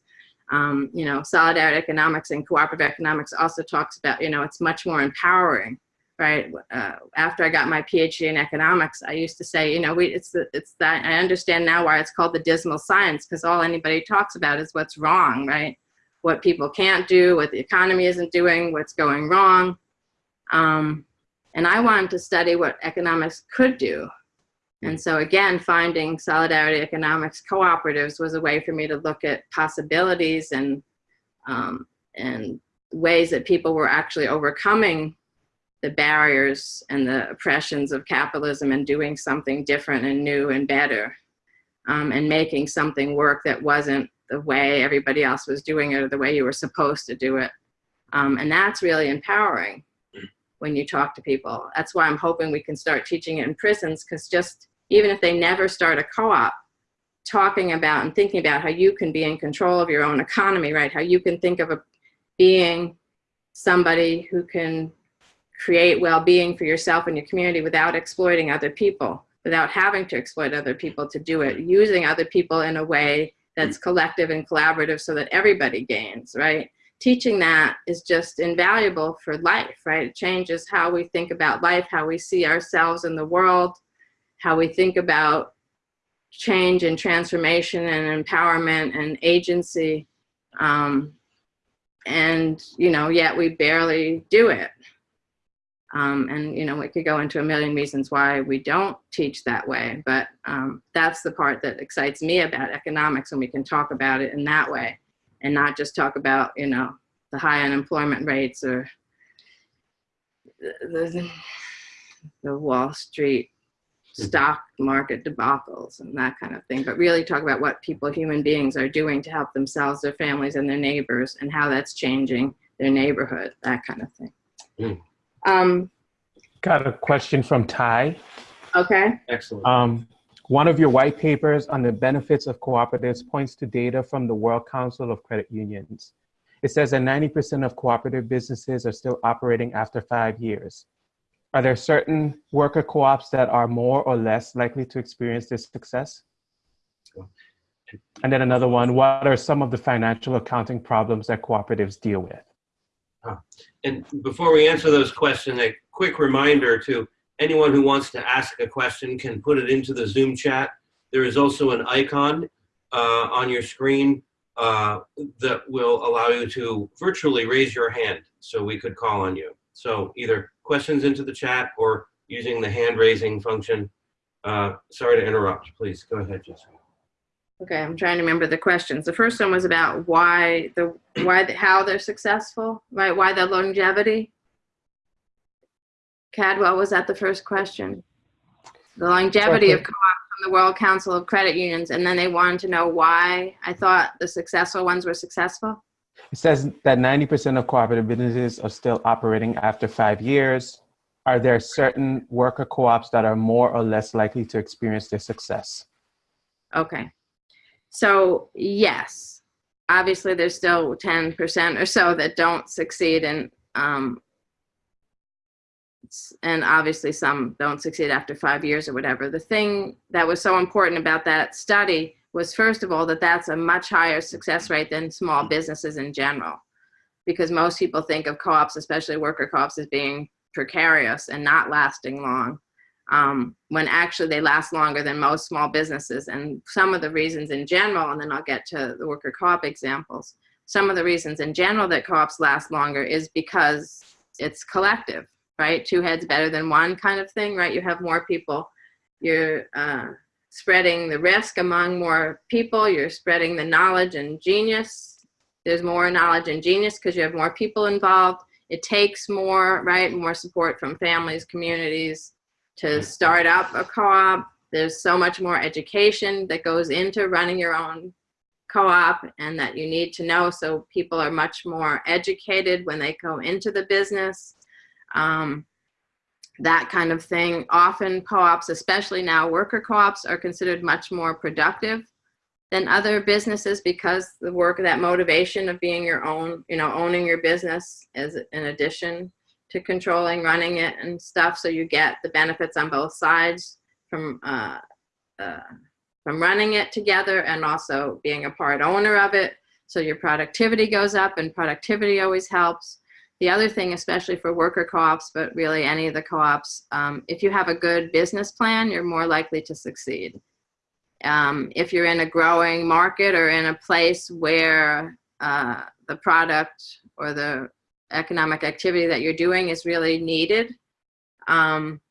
Um, you know, solidarity economics and cooperative economics also talks about, you know, it's much more empowering right? Uh, after I got my PhD in economics, I used to say, you know, we, it's the, it's that, I understand now why it's called the dismal science, because all anybody talks about is what's wrong, right? What people can't do, what the economy isn't doing, what's going wrong. Um, and I wanted to study what economics could do. And so again, finding solidarity economics cooperatives was a way for me to look at possibilities and, um, and ways that people were actually overcoming the barriers and the oppressions of capitalism and doing something different and new and better um, and making something work that wasn't the way everybody else was doing it or the way you were supposed to do it. Um, and that's really empowering when you talk to people. That's why I'm hoping we can start teaching it in prisons because just even if they never start a co-op, talking about and thinking about how you can be in control of your own economy, right? How you can think of a being somebody who can create well-being for yourself and your community without exploiting other people, without having to exploit other people to do it, using other people in a way that's mm. collective and collaborative so that everybody gains, right? Teaching that is just invaluable for life, right? It changes how we think about life, how we see ourselves in the world, how we think about change and transformation and empowerment and agency. Um, and, you know, yet we barely do it. Um, and you know, we could go into a million reasons why we don't teach that way, but um, that's the part that excites me about economics when we can talk about it in that way and not just talk about, you know, the high unemployment rates or the, the, the Wall Street stock market debacles and that kind of thing, but really talk about what people, human beings are doing to help themselves, their families, and their neighbors and how that's changing their neighborhood, that kind of thing. Mm. Um, Got a question from Ty. okay. Excellent. Um, one of your white papers on the benefits of cooperatives points to data from the World Council of Credit Unions. It says that 90% of cooperative businesses are still operating after five years. Are there certain worker co-ops that are more or less likely to experience this success? And then another one, what are some of the financial accounting problems that cooperatives deal with? Ah, and before we answer those questions, a quick reminder to anyone who wants to ask a question can put it into the Zoom chat. There is also an icon uh, on your screen uh, that will allow you to virtually raise your hand so we could call on you. So either questions into the chat or using the hand raising function. Uh, sorry to interrupt. Please go ahead, Jessica. Okay, I'm trying to remember the questions. The first one was about why the why the, how they're successful, right? Why the longevity. Cadwell was that the first question? The longevity of co-op from the World Council of Credit Unions, and then they wanted to know why I thought the successful ones were successful. It says that 90% of cooperative businesses are still operating after five years. Are there certain worker co-ops that are more or less likely to experience their success? Okay. So yes, obviously there's still 10% or so that don't succeed and um, and obviously some don't succeed after five years or whatever. The thing that was so important about that study was first of all that that's a much higher success rate than small businesses in general because most people think of co-ops, especially worker co-ops as being precarious and not lasting long um, when actually they last longer than most small businesses. And some of the reasons in general, and then I'll get to the worker co-op examples, some of the reasons in general that co-ops last longer is because it's collective, right? Two heads better than one kind of thing, right? You have more people, you're uh, spreading the risk among more people, you're spreading the knowledge and genius. There's more knowledge and genius because you have more people involved. It takes more, right? More support from families, communities, to start up a co-op. There's so much more education that goes into running your own co-op and that you need to know so people are much more educated when they go into the business. Um, that kind of thing. Often co-ops, especially now worker co-ops, are considered much more productive than other businesses because the work, that motivation of being your own, you know, owning your business is in addition to controlling, running it and stuff. So you get the benefits on both sides from, uh, uh, from running it together and also being a part owner of it. So your productivity goes up and productivity always helps. The other thing, especially for worker co-ops, but really any of the co-ops, um, if you have a good business plan, you're more likely to succeed. Um, if you're in a growing market or in a place where uh, the product or the economic activity that you're doing is really needed um,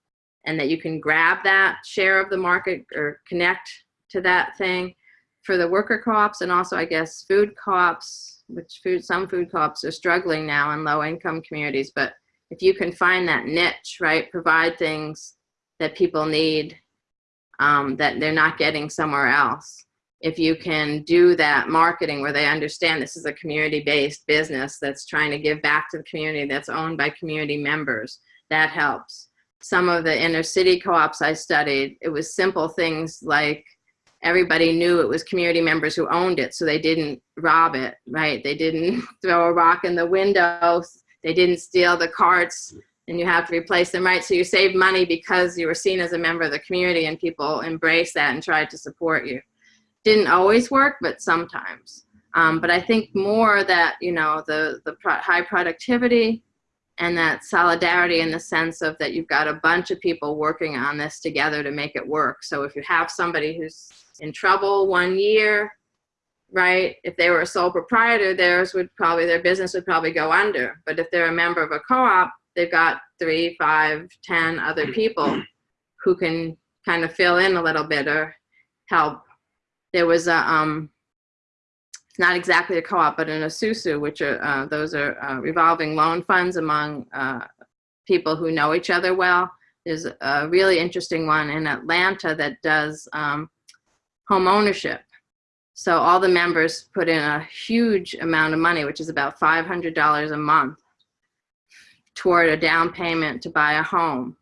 and that you can grab that share of the market or connect to that thing for the worker co-ops and also I guess food co-ops which food some food co-ops are struggling now in low income communities but if you can find that niche right provide things that people need um, that they're not getting somewhere else if you can do that marketing where they understand this is a community-based business that's trying to give back to the community that's owned by community members, that helps. Some of the inner city co-ops I studied, it was simple things like everybody knew it was community members who owned it, so they didn't rob it, right? They didn't [laughs] throw a rock in the window, they didn't steal the carts, and you have to replace them, right? So you save money because you were seen as a member of the community and people embrace that and tried to support you didn't always work, but sometimes. Um, but I think more that, you know, the, the pro high productivity and that solidarity in the sense of that you've got a bunch of people working on this together to make it work. So if you have somebody who's in trouble one year, right, if they were a sole proprietor, theirs would probably, their business would probably go under. But if they're a member of a co-op, they've got three, five, ten other people who can kind of fill in a little bit or help there was a, um, not exactly a co-op, but an esusu, which are, uh, those are uh, revolving loan funds among uh, people who know each other well. There's a really interesting one in Atlanta that does um, home ownership. So all the members put in a huge amount of money, which is about $500 a month toward a down payment to buy a home.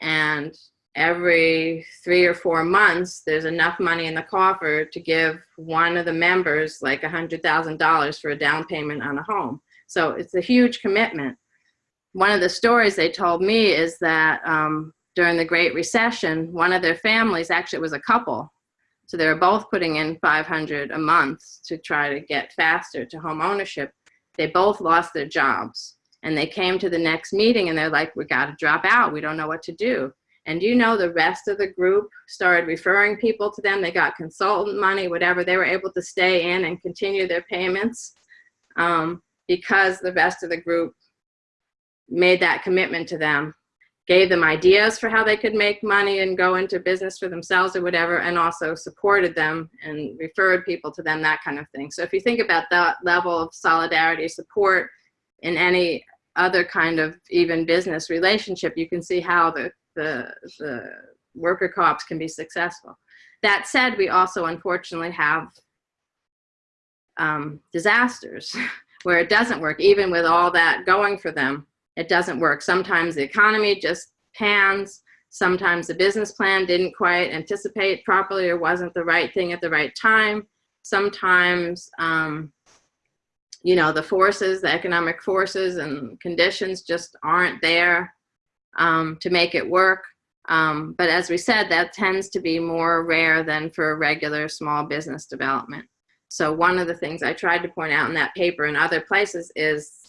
And every three or four months, there's enough money in the coffer to give one of the members like a $100,000 for a down payment on a home. So it's a huge commitment. One of the stories they told me is that um, during the Great Recession, one of their families, actually was a couple, so they were both putting in 500 a month to try to get faster to home ownership. They both lost their jobs and they came to the next meeting and they're like, we got to drop out. We don't know what to do. And you know, the rest of the group started referring people to them. They got consultant money, whatever. They were able to stay in and continue their payments um, because the rest of the group made that commitment to them, gave them ideas for how they could make money and go into business for themselves or whatever, and also supported them and referred people to them, that kind of thing. So if you think about that level of solidarity, support in any other kind of even business relationship, you can see how the the, the worker co-ops can be successful. That said, we also unfortunately have um, disasters [laughs] where it doesn't work, even with all that going for them, it doesn't work. Sometimes the economy just pans, sometimes the business plan didn't quite anticipate properly or wasn't the right thing at the right time. Sometimes, um, you know, the forces, the economic forces and conditions just aren't there um, to make it work. Um, but as we said, that tends to be more rare than for regular small business development. So one of the things I tried to point out in that paper and other places is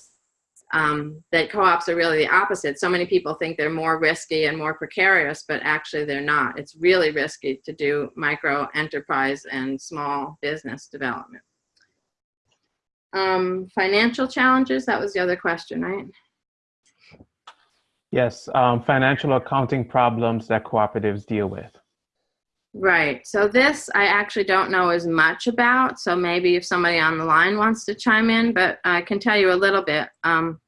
um, that co-ops are really the opposite. So many people think they're more risky and more precarious, but actually they're not. It's really risky to do micro enterprise and small business development. Um, financial challenges, that was the other question, right? Yes, um, financial accounting problems that cooperatives deal with. Right. So this I actually don't know as much about. So maybe if somebody on the line wants to chime in, but I can tell you a little bit. Um,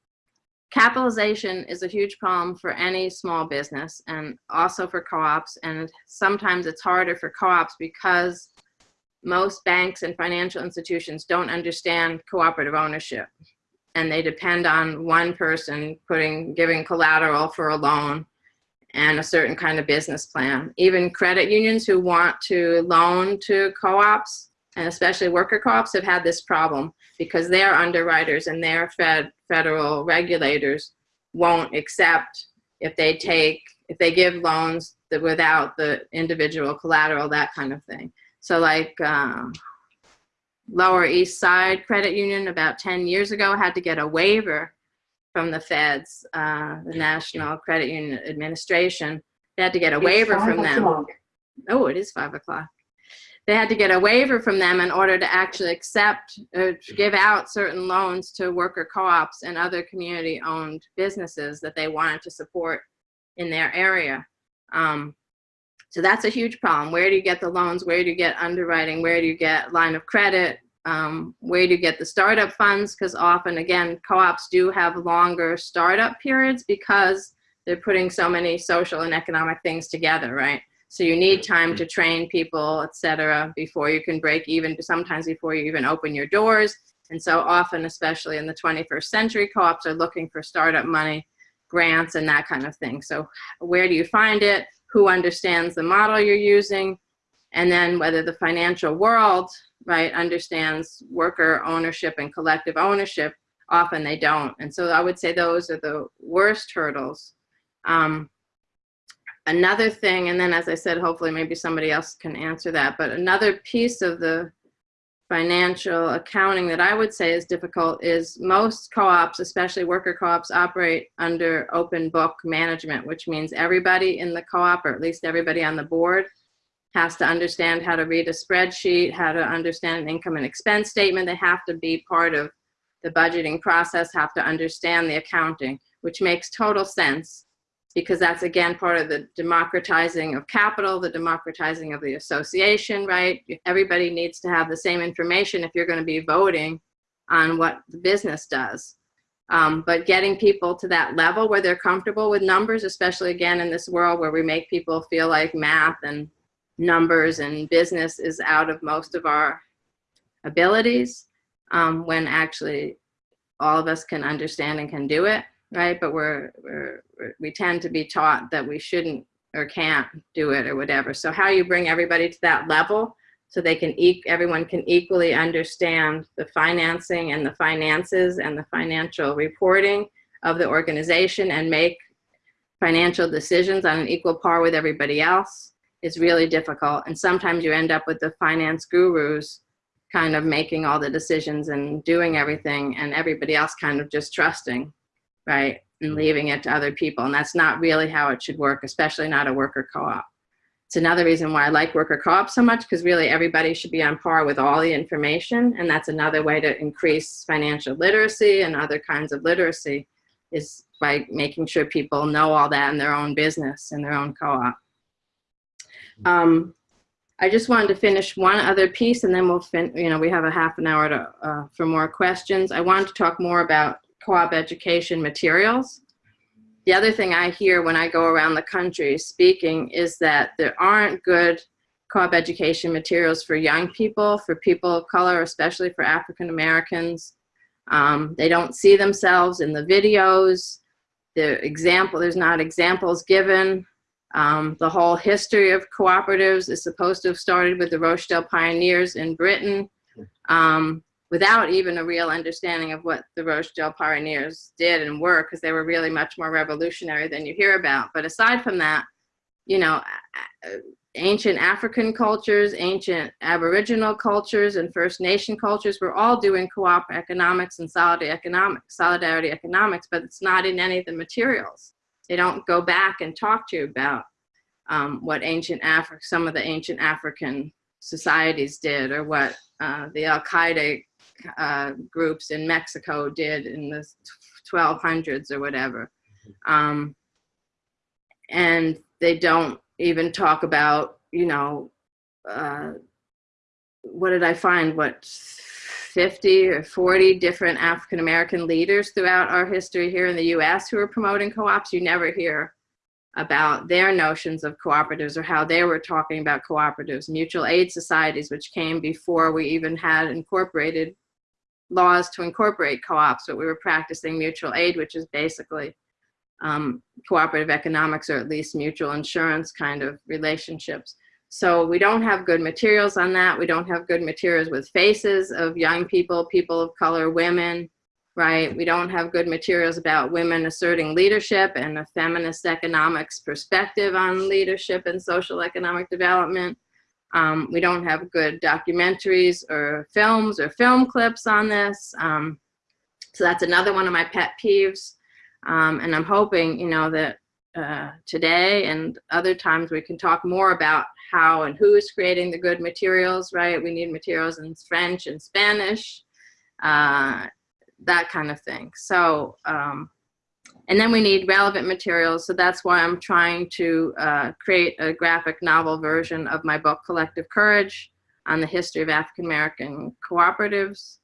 capitalization is a huge problem for any small business and also for co-ops. And sometimes it's harder for co-ops because most banks and financial institutions don't understand cooperative ownership. And they depend on one person putting, giving collateral for a loan and a certain kind of business plan. Even credit unions who want to loan to co-ops, and especially worker co-ops, have had this problem because their underwriters and their fed, federal regulators won't accept if they take, if they give loans that without the individual collateral, that kind of thing. So like um, Lower East Side Credit Union about 10 years ago had to get a waiver from the feds, uh, the National Credit Union Administration. They had to get a waiver from them. Oh, it is five o'clock. They had to get a waiver from them in order to actually accept or give out certain loans to worker co-ops and other community-owned businesses that they wanted to support in their area. Um, so that's a huge problem. Where do you get the loans? Where do you get underwriting? Where do you get line of credit? um, where do you get the startup funds? Because often, again, co-ops do have longer startup periods because they're putting so many social and economic things together, right? So you need time to train people, et cetera, before you can break even, sometimes before you even open your doors. And so often, especially in the 21st century, co-ops are looking for startup money, grants, and that kind of thing. So where do you find it? Who understands the model you're using? And then whether the financial world right, understands worker ownership and collective ownership, often they don't. And so I would say those are the worst hurdles. Um, another thing, and then as I said, hopefully maybe somebody else can answer that, but another piece of the financial accounting that I would say is difficult is most co-ops, especially worker co-ops, operate under open book management, which means everybody in the co-op, or at least everybody on the board, has to understand how to read a spreadsheet, how to understand an income and expense statement. They have to be part of the budgeting process, have to understand the accounting, which makes total sense because that's again part of the democratizing of capital, the democratizing of the association, right? Everybody needs to have the same information if you're going to be voting on what the business does. Um, but getting people to that level where they're comfortable with numbers, especially again in this world where we make people feel like math and numbers and business is out of most of our abilities um, when actually all of us can understand and can do it, right? But we're, we're, we tend to be taught that we shouldn't or can't do it or whatever. So how you bring everybody to that level so they can, e everyone can equally understand the financing and the finances and the financial reporting of the organization and make financial decisions on an equal par with everybody else is really difficult. And sometimes you end up with the finance gurus kind of making all the decisions and doing everything and everybody else kind of just trusting, right? And mm-hmm. leaving it to other people. And that's not really how it should work, especially not a worker co-op. It's another reason why I like worker co-op so much because really everybody should be on par with all the information. And that's another way to increase financial literacy and other kinds of literacy is by making sure people know all that in their own business and their own co-op. Um, I just wanted to finish one other piece and then we'll fin you know, we have a half an hour to, uh, for more questions. I wanted to talk more about co-op education materials. The other thing I hear when I go around the country speaking is that there aren't good co-op education materials for young people, for people of color, especially for African Americans. Um, they don't see themselves in the videos. The example, there's not examples given. Um, the whole history of cooperatives is supposed to have started with the Rochdale pioneers in Britain um, without even a real understanding of what the Rochdale pioneers did and were because they were really much more revolutionary than you hear about. But aside from that, you know, ancient African cultures, ancient Aboriginal cultures, and First Nation cultures were all doing co-op economics and solidarity economics, solidarity economics, but it's not in any of the materials. They don't go back and talk to you about um, what ancient Africa, some of the ancient African societies did, or what uh, the Al Qaeda uh, groups in Mexico did in the 1200s or whatever. Um, and they don't even talk about, you know, uh, what did I find? What 50 or 40 different African American leaders throughout our history here in the US who are promoting co-ops. You never hear about their notions of cooperatives or how they were talking about cooperatives, mutual aid societies, which came before we even had incorporated laws to incorporate co-ops, but we were practicing mutual aid, which is basically um, cooperative economics or at least mutual insurance kind of relationships. So we don't have good materials on that. We don't have good materials with faces of young people, people of color, women, right? We don't have good materials about women asserting leadership and a feminist economics perspective on leadership and social economic development. Um, we don't have good documentaries or films or film clips on this. Um, so that's another one of my pet peeves. Um, and I'm hoping, you know, that uh, today and other times we can talk more about how and who is creating the good materials, right? We need materials in French and Spanish, uh, that kind of thing. So, um, and then we need relevant materials. So that's why I'm trying to uh, create a graphic novel version of my book, Collective Courage, on the history of African American cooperatives.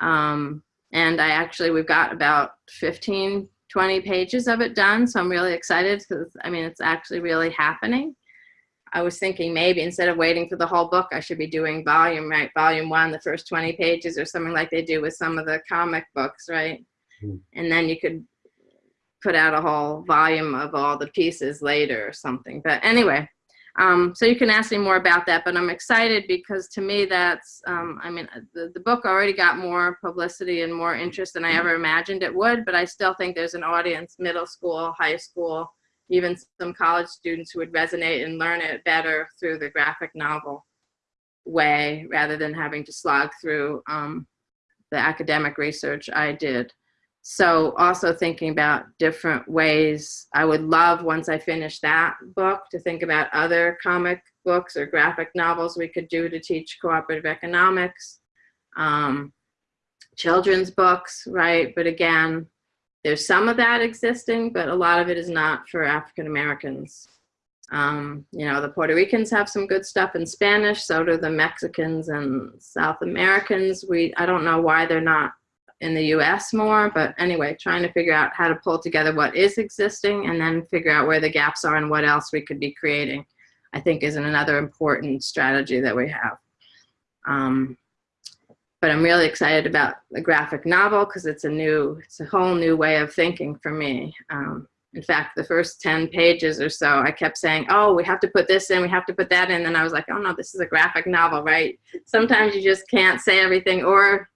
Um, and I actually, we've got about 15 20 pages of it done. So I'm really excited because I mean, it's actually really happening. I was thinking maybe instead of waiting for the whole book, I should be doing volume, right? Volume one, the first 20 pages or something like they do with some of the comic books, right? Hmm. And then you could put out a whole volume of all the pieces later or something. But anyway, um, so you can ask me more about that, but I'm excited because to me that's, um, I mean, the, the book already got more publicity and more interest than I ever imagined it would, but I still think there's an audience, middle school, high school, even some college students who would resonate and learn it better through the graphic novel way rather than having to slog through um, the academic research I did. So also thinking about different ways, I would love once I finish that book to think about other comic books or graphic novels we could do to teach cooperative economics. Um, children's books, right? But again, there's some of that existing, but a lot of it is not for African Americans. Um, you know, the Puerto Ricans have some good stuff in Spanish, so do the Mexicans and South Americans. We, I don't know why they're not in the US more, but anyway, trying to figure out how to pull together what is existing and then figure out where the gaps are and what else we could be creating, I think is another important strategy that we have. Um, but I'm really excited about the graphic novel because it's a new, it's a whole new way of thinking for me. Um, in fact, the first 10 pages or so, I kept saying, oh, we have to put this in, we have to put that in. And I was like, oh no, this is a graphic novel, right? Sometimes you just can't say everything or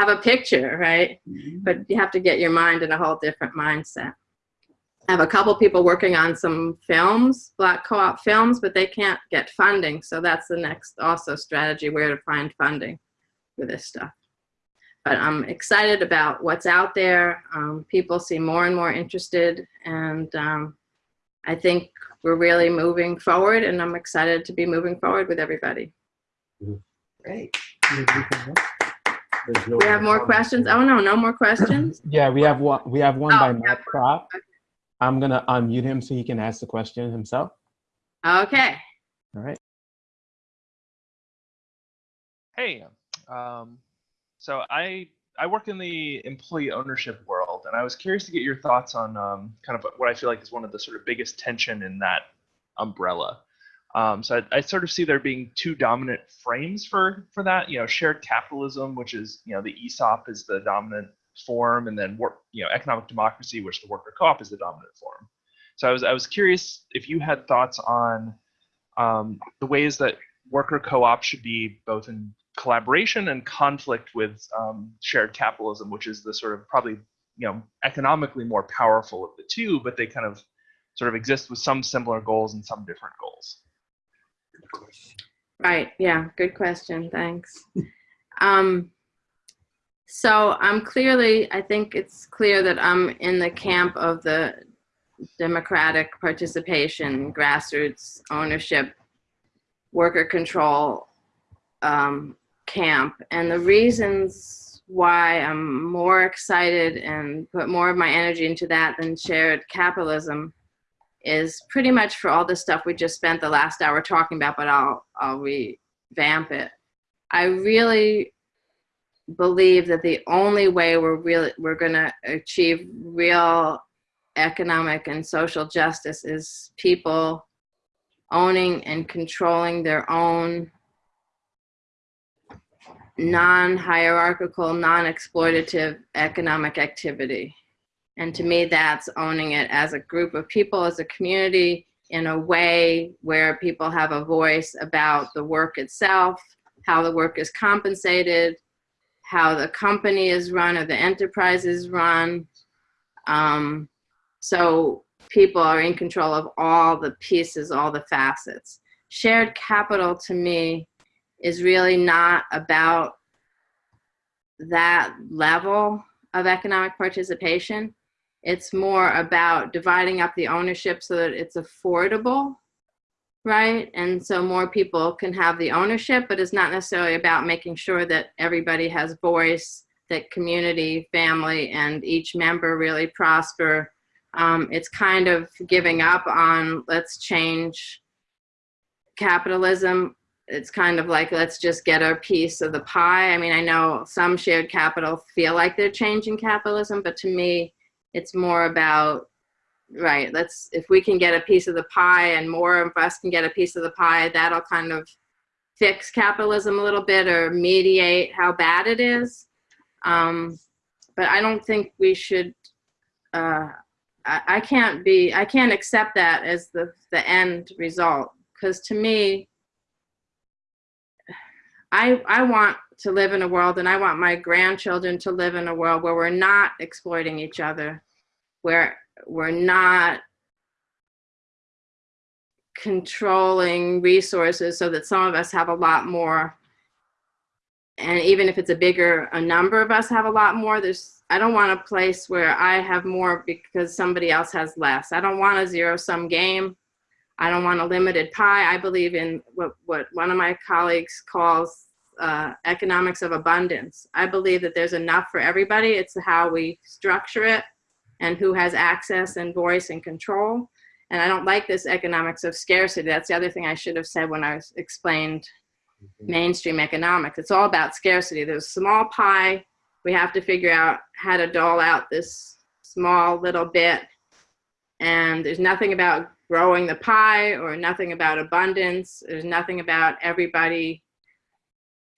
have a picture, right? But you have to get your mind in a whole different mindset. I have a couple people working on some films, Black Co-op films, but they can't get funding. So that's the next also strategy, where to find funding for this stuff. But I'm excited about what's out there. Um, people seem more and more interested and um, I think we're really moving forward and I'm excited to be moving forward with everybody. Great. There's no We have more comments. questions? Oh no, no more questions? [clears throat] Yeah, we have one. We have one Oh, by yeah. Matt Crop. I'm gonna unmute him so he can ask the question himself. Okay. All right. Hey, um, so I I work in the employee ownership world, and I was curious to get your thoughts on um, kind of what I feel like is one of the sort of biggest tension in that umbrella. Um, so I, I sort of see there being two dominant frames for for that. You know, shared capitalism, which is you know the ESOP is the dominant form, and then work you know economic democracy, which the worker co-op is the dominant form. So I was I was curious if you had thoughts on um, the ways that worker co-op should be both in collaboration and conflict with um, shared capitalism, which is the sort of probably you know economically more powerful of the two, but they kind of sort of exist with some similar goals and some different goals. Right. Yeah. Good question. Thanks. Um, so I'm clearly, I think it's clear that I'm in the camp of the democratic participation, grassroots ownership, worker control um, camp. And the reasons why I'm more excited and put more of my energy into that than shared capitalism is pretty much for all the stuff we just spent the last hour talking about, but I'll, I'll revamp it. I really believe that the only way we're really, we're gonna achieve real economic and social justice is people owning and controlling their own non-hierarchical, non-exploitative economic activity. And to me, that's owning it as a group of people, as a community, in a way where people have a voice about the work itself, how the work is compensated, how the company is run or the enterprise is run. Um, so people are in control of all the pieces, all the facets. Shared capital to me is really not about that level of economic participation. It's more about dividing up the ownership so that it's affordable, right? And so more people can have the ownership, but it's not necessarily about making sure that everybody has voice, that community, family, and each member really prosper. Um, it's kind of giving up on let's change capitalism it's kind of like let's just get our piece of the pie. I mean, I know some shared capital feel like they're changing capitalism, but to me, it's more about right. Let's if we can get a piece of the pie, and more of us can get a piece of the pie, that'll kind of fix capitalism a little bit or mediate how bad it is. Um, but I don't think we should. Uh, I, I can't be. I can't accept that as the the end result because to me I, I want to live in a world and I want my grandchildren to live in a world where we're not exploiting each other, where we're not controlling resources so that some of us have a lot more. And even if it's a bigger, a number of us have a lot more, there's, I don't want a place where I have more because somebody else has less. I don't want a zero sum game. I don't want a limited pie. I believe in what, what one of my colleagues calls uh, economics of abundance. I believe that there's enough for everybody. It's how we structure it and who has access and voice and control. And I don't like this economics of scarcity. That's the other thing I should have said when I was explained mainstream economics. It's all about scarcity. There's a small pie. We have to figure out how to dole out this small little bit. And there's nothing about growing the pie or nothing about abundance. There's nothing about everybody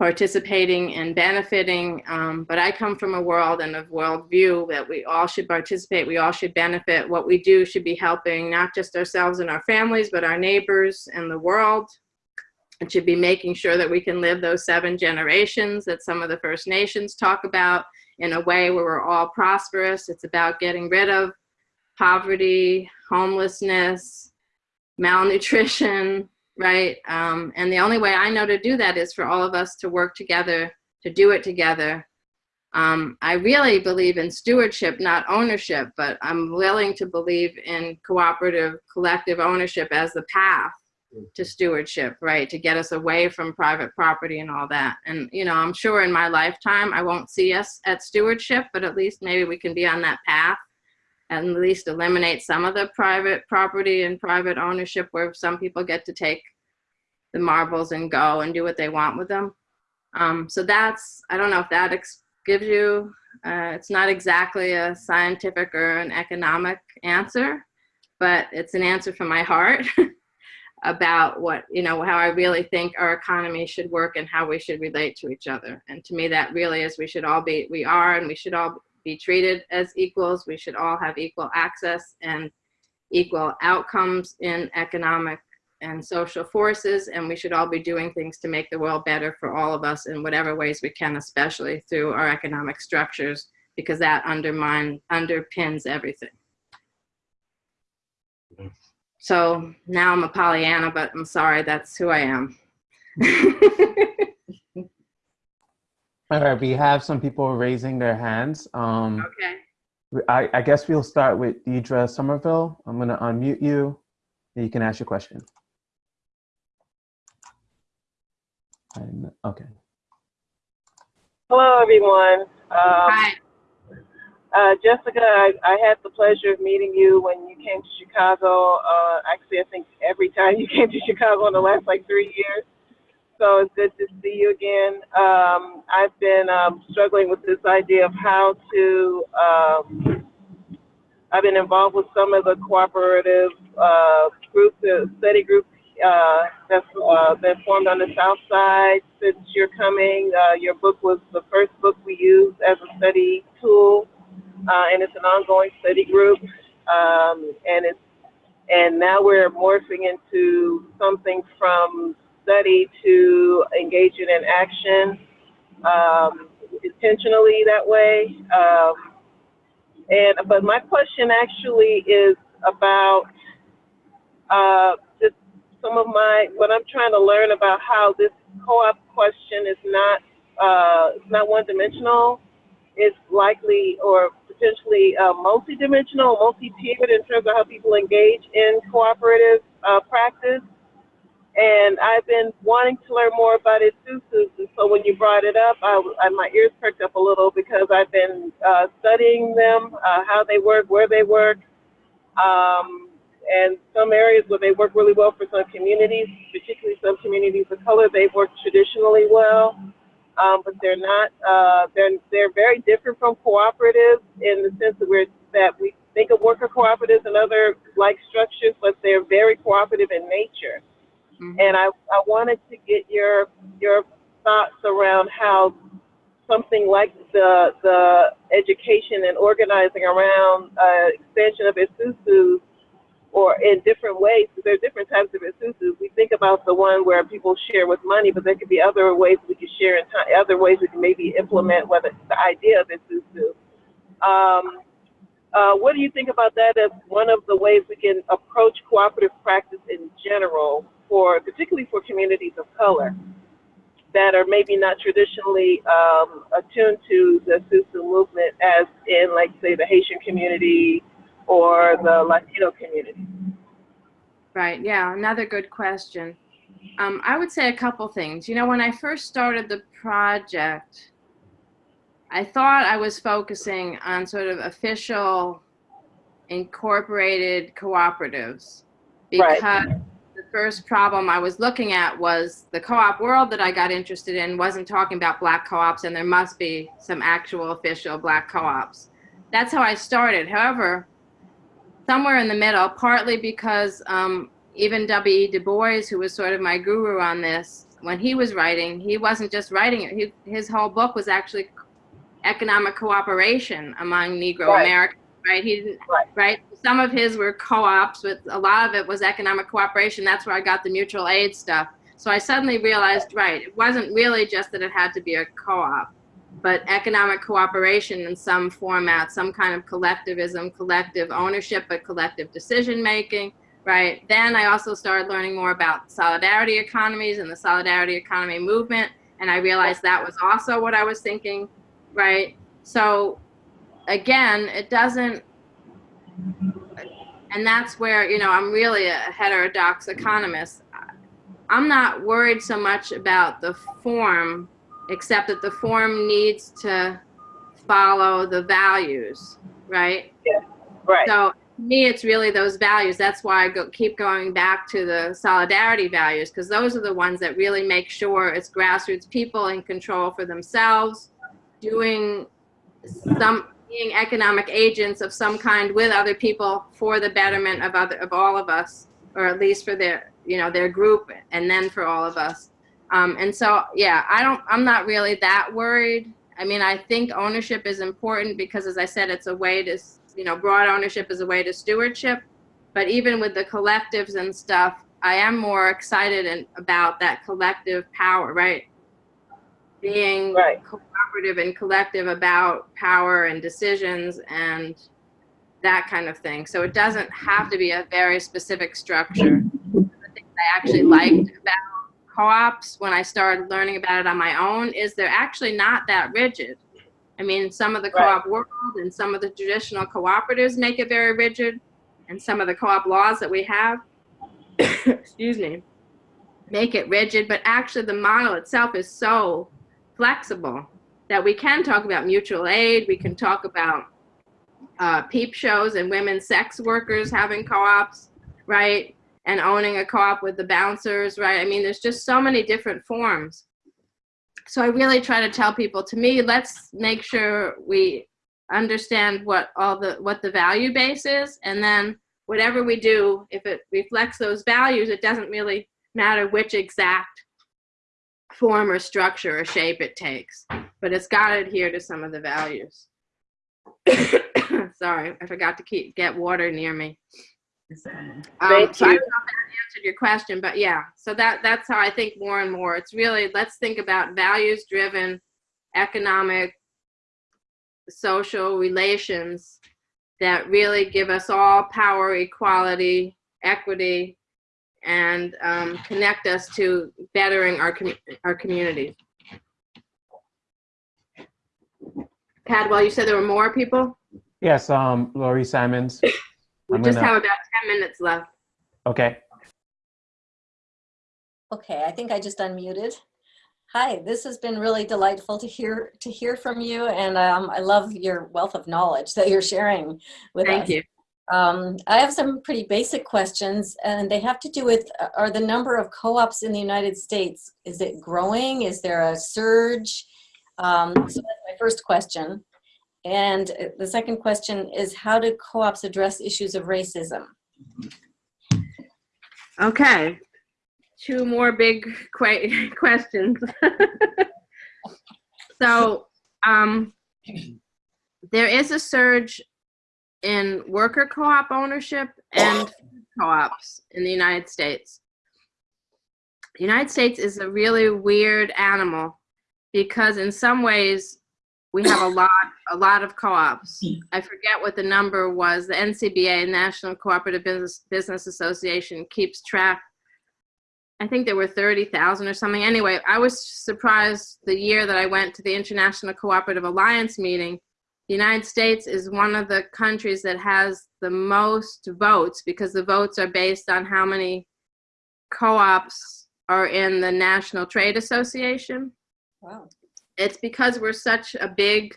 participating and benefiting. Um, but I come from a world and a worldview that we all should participate, we all should benefit. What we do should be helping not just ourselves and our families, but our neighbors and the world. It should be making sure that we can live those seven generations that some of the First Nations talk about in a way where we're all prosperous. It's about getting rid of poverty, homelessness, malnutrition, [laughs] right? Um, and the only way I know to do that is for all of us to work together, to do it together. Um, I really believe in stewardship, not ownership, but I'm willing to believe in cooperative, collective ownership as the path to stewardship, right? To get us away from private property and all that. And, you know, I'm sure in my lifetime, I won't see us at stewardship, but at least maybe we can be on that path at least eliminate some of the private property and private ownership where some people get to take the marbles and go and do what they want with them. Um, so that's, I don't know if that gives you, uh, it's not exactly a scientific or an economic answer, but it's an answer from my heart [laughs] about what, you know, how I really think our economy should work and how we should relate to each other. And to me, that really is we should all be, we are, and we should all be treated as equals. We should all have equal access and equal outcomes in economic and social forces, and we should all be doing things to make the world better for all of us in whatever ways we can, especially through our economic structures, because that undermine, underpins everything. So now I'm a Pollyanna, but I'm sorry, that's who I am. [laughs] All right, we have some people raising their hands. Um, okay. I, I guess we'll start with Deidre Somerville. I'm going to unmute you. and You can ask your question. And- okay. Hello, everyone. Um, Hi. uh, Jessica, I, I had the pleasure of meeting you when you came to Chicago. Uh, actually, I think every time you [laughs] came to Chicago in the last like three years. So it's good to see you again. Um, I've been um, struggling with this idea of how to. Um, I've been involved with some of the cooperative uh, groups, uh, study groups uh, that's uh, been formed on the South Side since you're coming. Uh, your book was the first book we used as a study tool, uh, and it's an ongoing study group. Um, and it's and now we're morphing into something from study to engaging in action um, intentionally that way. Um, and but my question actually is about uh, just some of my what I'm trying to learn about how this co-op question is not uh, it's not one-dimensional. It's likely or potentially uh, multi-dimensional, multi-tiered in terms of how people engage in cooperative uh, practice. And I've been wanting to learn more about esusus, and so when you brought it up, I, I, my ears perked up a little because I've been uh, studying them, uh, how they work, where they work, um, and some areas where they work really well for some communities, particularly some communities of color, they work traditionally well, um, but they're not. Uh, they're they're very different from cooperatives in the sense that we're that we think of worker cooperatives and other like structures, but they're very cooperative in nature. Mhm. And I, I wanted to get your your thoughts around how something like the the education and organizing around uh, expansion of esusu or in different ways, because there are different types of esusus. We think about the one where people share with money, but there could be other ways we could share in time, other ways we can maybe implement whether the idea of esusu. Um, uh, what do you think about that as one of the ways we can approach cooperative practice in general, for particularly for communities of color that are maybe not traditionally um, attuned to the Susu movement, as in, like, say, the Haitian community or the Latino community? Right. Yeah. Another good question. Um, I would say a couple things. You know, when I first started the project, I thought I was focusing on sort of official incorporated cooperatives because the first problem I was looking at was the co-op world that I got interested in wasn't talking about black co-ops and there must be some actual official black co-ops. That's how I started. However, somewhere in the middle, partly because um, even W.E. Du Bois, who was sort of my guru on this, when he was writing, he wasn't just writing it. He, his whole book was actually economic cooperation among Negro Right. Americans, right? He didn't, Right. right? Some of his were co-ops, but a lot of it was economic cooperation. That's where I got the mutual aid stuff. So I suddenly realized, right, it wasn't really just that it had to be a co-op, but economic cooperation in some format, some kind of collectivism, collective ownership, but collective decision making, right? Then I also started learning more about solidarity economies and the solidarity economy movement, and I realized that was also what I was thinking, right? So again, it doesn't, and that's where, you know, I'm really a heterodox economist. I'm not worried so much about the form, except that the form needs to follow the values, right? Yeah, Right. So to me, it's really those values. That's why I go, keep going back to the solidarity values, because those are the ones that really make sure it's grassroots people in control for themselves, doing some being economic agents of some kind with other people for the betterment of other of all of us, or at least for their you know their group, and then for all of us. Um, and so, yeah, I don't. I'm not really that worried. I mean, I think ownership is important because, as I said, it's a way to you know, broad ownership is a way to stewardship. But even with the collectives and stuff, I am more excited and about that collective power, right? Being Right. Cooperative and collective about power and decisions and that kind of thing. So it doesn't have to be a very specific structure. The things I actually liked about co-ops when I started learning about it on my own is they're actually not that rigid. I mean, some of the co-op world and some of the traditional cooperatives make it very rigid, and some of the co-op laws that we have, [coughs] excuse me, make it rigid. But actually, the model itself is so flexible that we can talk about mutual aid. We can talk about uh, peep shows and women sex workers having co-ops, right? And owning a co-op with the bouncers, right? I mean, there's just so many different forms. So I really try to tell people, to me, let's make sure we understand what all the what the value base is, and then whatever we do, if it reflects those values, it doesn't really matter which exact form or structure or shape it takes, but it's got to adhere to some of the values. [coughs] Sorry, I forgot to keep get water near me. Um, Thank so I you. don't know if that answered your question, but yeah. So that that's how I think more and more. It's really let's think about values-driven economic, social relations that really give us all power, equality, equity, and um, connect us to bettering our com- our community. Padwell, you said there were more people. Yes, um, Laurie Simons. [coughs] We I'm just gonna- have about 10 minutes left. Okay. Okay, I think I just unmuted. Hi, this has been really delightful to hear to hear from you, and um, I love your wealth of knowledge that you're sharing with Thank us. you. Um, I have some pretty basic questions, and they have to do with uh, are the number of co-ops in the United States is it growing? Is there a surge? Um, so that's my first question. And the second question is how do co-ops address issues of racism? Okay. Two more big que- [laughs] questions. [laughs] so, um, there is a surge in worker co-op ownership and co-ops in the United States. The United States is a really weird animal because in some ways we have a lot a lot of co-ops. Hmm. I forget what the number was. The NCBA, National Cooperative Business Business Association, keeps track. I think there were 30,000 or something. Anyway, I was surprised the year that I went to the International Cooperative Alliance meeting. The United States is one of the countries that has the most votes because the votes are based on how many co-ops are in the National Trade Association Wow. It's because we're such a big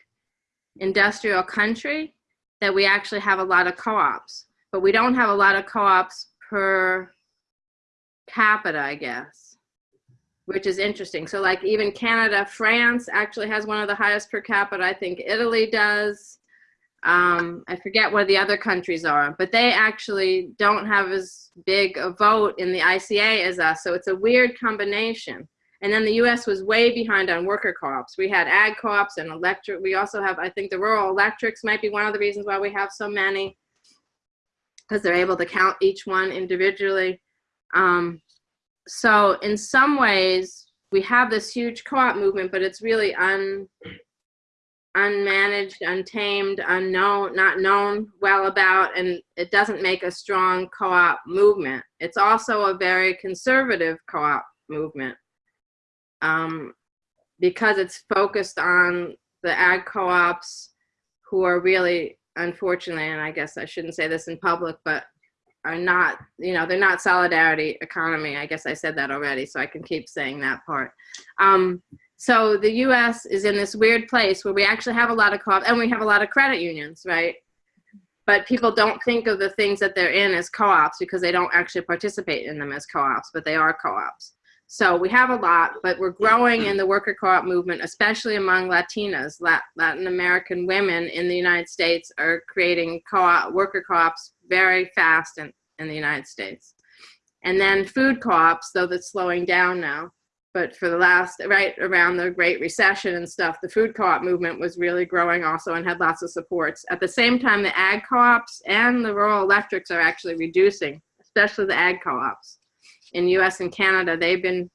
industrial country that we actually have a lot of co-ops. But we don't have a lot of co-ops per capita i guess which is interesting. So like even canada france actually has one of the highest per capita. I think italy does. Um, i forget what the other countries are but they actually don't have as big a vote in the ica as us. So it's a weird combination and then the US was way behind on worker co-ops. We had ag co-ops and electric. We also have, I think the rural electrics might be one of the reasons why we have so many because they're able to count each one individually. Um, so in some ways, we have this huge co-op movement, but it's really un, unmanaged, untamed, unknown, not known well about, and it doesn't make a strong co-op movement. It's also a very conservative co-op movement um, because it's focused on the ag co-ops who are really unfortunately and i guess i shouldn't say this in public but are not you know they're not solidarity economy. I guess i said that already so i can keep saying that part. Um, so the us is in this weird place where we actually have a lot of co-ops and we have a lot of credit unions right? But people don't think of the things that they're in as co-ops because they don't actually participate in them as co-ops but they are co-ops so we have a lot, but we're growing in the worker co-op movement, especially among Latinas. Latin American women in the United States are creating co-op worker co-ops very fast in, in the United States. And then food co-ops, though that's slowing down now. But for the last, right around the Great Recession and stuff, the food co-op movement was really growing also and had lots of supports. At the same time, the ag co-ops and the rural electrics are actually reducing, especially the ag co-ops in US and Canada, they've been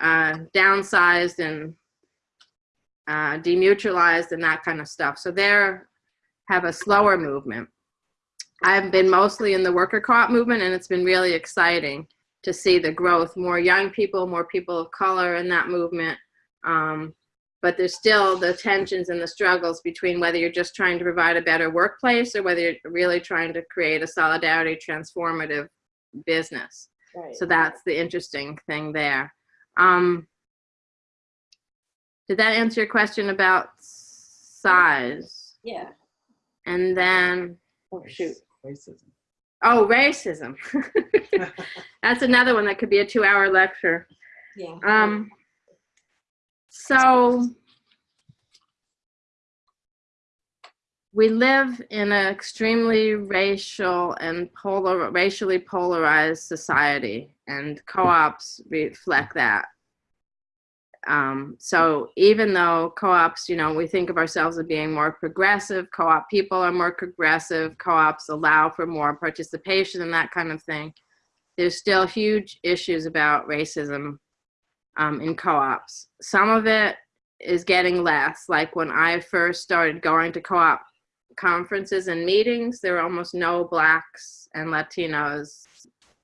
uh, downsized and uh, demutualized and that kind of stuff. So they have a slower movement. I've been mostly in the worker co-op movement and it's been really exciting to see the growth, more young people, more people of color in that movement. Um, but there's still the tensions and the struggles between whether you're just trying to provide a better workplace or whether you're really trying to create a solidarity transformative business. Right. So that's the interesting thing there. Um, did that answer your question about size? Yeah. And then, Oh, shoot. Racism. oh, racism. [laughs] that's another one that could be a two hour lecture. Yeah. Um, so we live in an extremely racial and polar, racially polarized society, and co-ops reflect that. Um, so even though co-ops, you know, we think of ourselves as being more progressive, co-op people are more progressive, co-ops allow for more participation and that kind of thing. There's still huge issues about racism um, in co-ops. Some of it is getting less. Like when I first started going to co-op conferences and meetings, there were almost no blacks and Latinos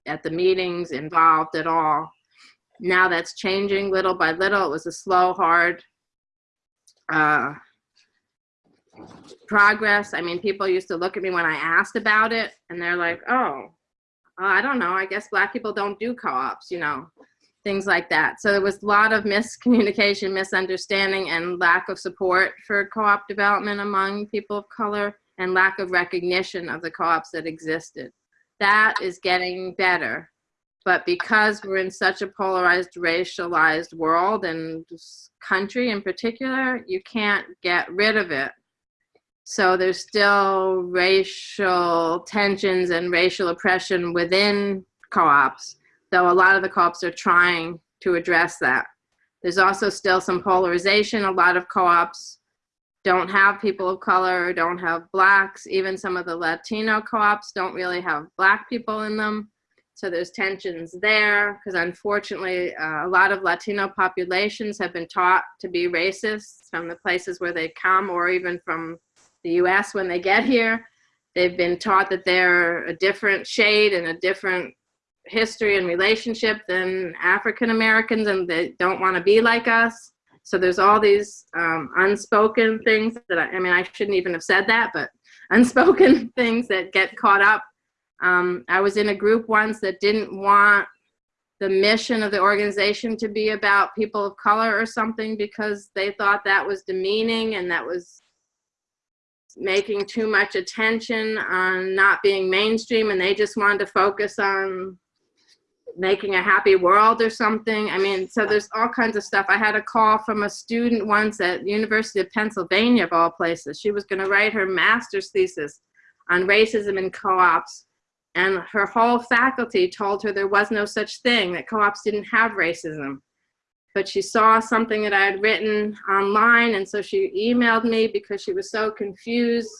at the meetings involved at all. Now that's changing little by little. It was a slow, hard uh, progress. I mean, people used to look at me when I asked about it and they're like, oh, uh, I don't know. I guess black people don't do co-ops, you know things like that. So there was a lot of miscommunication, misunderstanding, and lack of support for co-op development among people of color and lack of recognition of the co-ops that existed. That is getting better. But because we're in such a polarized, racialized world and country in particular, you can't get rid of it. So there's still racial tensions and racial oppression within co-ops though a lot of the co-ops are trying to address that. There's also still some polarization. A lot of co-ops don't have people of color don't have blacks. Even some of the Latino co-ops don't really have black people in them. So there's tensions there because unfortunately uh, a lot of Latino populations have been taught to be racist from the places where they come or even from the US when they get here. They've been taught that they're a different shade and a different history and relationship than African Americans and they don't want to be like us. So there's all these um, unspoken things that I, I, mean, I shouldn't even have said that, but [laughs] unspoken [laughs] things that get caught up. Um, I was in a group once that didn't want the mission of the organization to be about people of color or something because they thought that was demeaning and that was making too much attention on not being mainstream and they just wanted to focus on making a happy world or something. I mean, so there's all kinds of stuff. I had a call from a student once at University of Pennsylvania, of all places. She was going to write her master's thesis on racism in co-ops. And her whole faculty told her there was no such thing, that co-ops didn't have racism. But she saw something that I had written online, and so she emailed me because she was so confused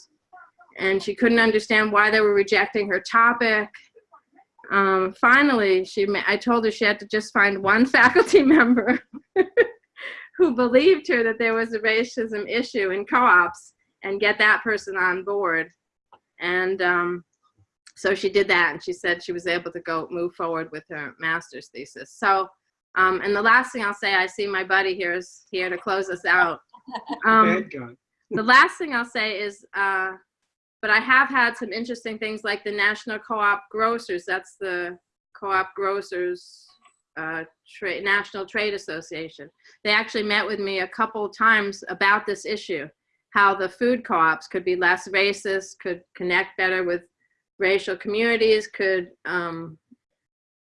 and she couldn't understand why they were rejecting her topic um, finally, she, I told her she had to just find one [laughs] faculty member [laughs] who believed her that there was a racism issue in co-ops and get that person on board. And um, so she did that and she said she was able to go move forward with her master's thesis. So, um, and the last thing I'll say, I see my buddy here is here to close us out. [laughs] Um, the last thing I'll say is, uh, but I have had some interesting things like the National Co-op Grocers. That's the Co-op Grocers uh, tra National Trade Association. They actually met with me a couple times about this issue, how the food co-ops could be less racist, could connect better with racial communities, could um,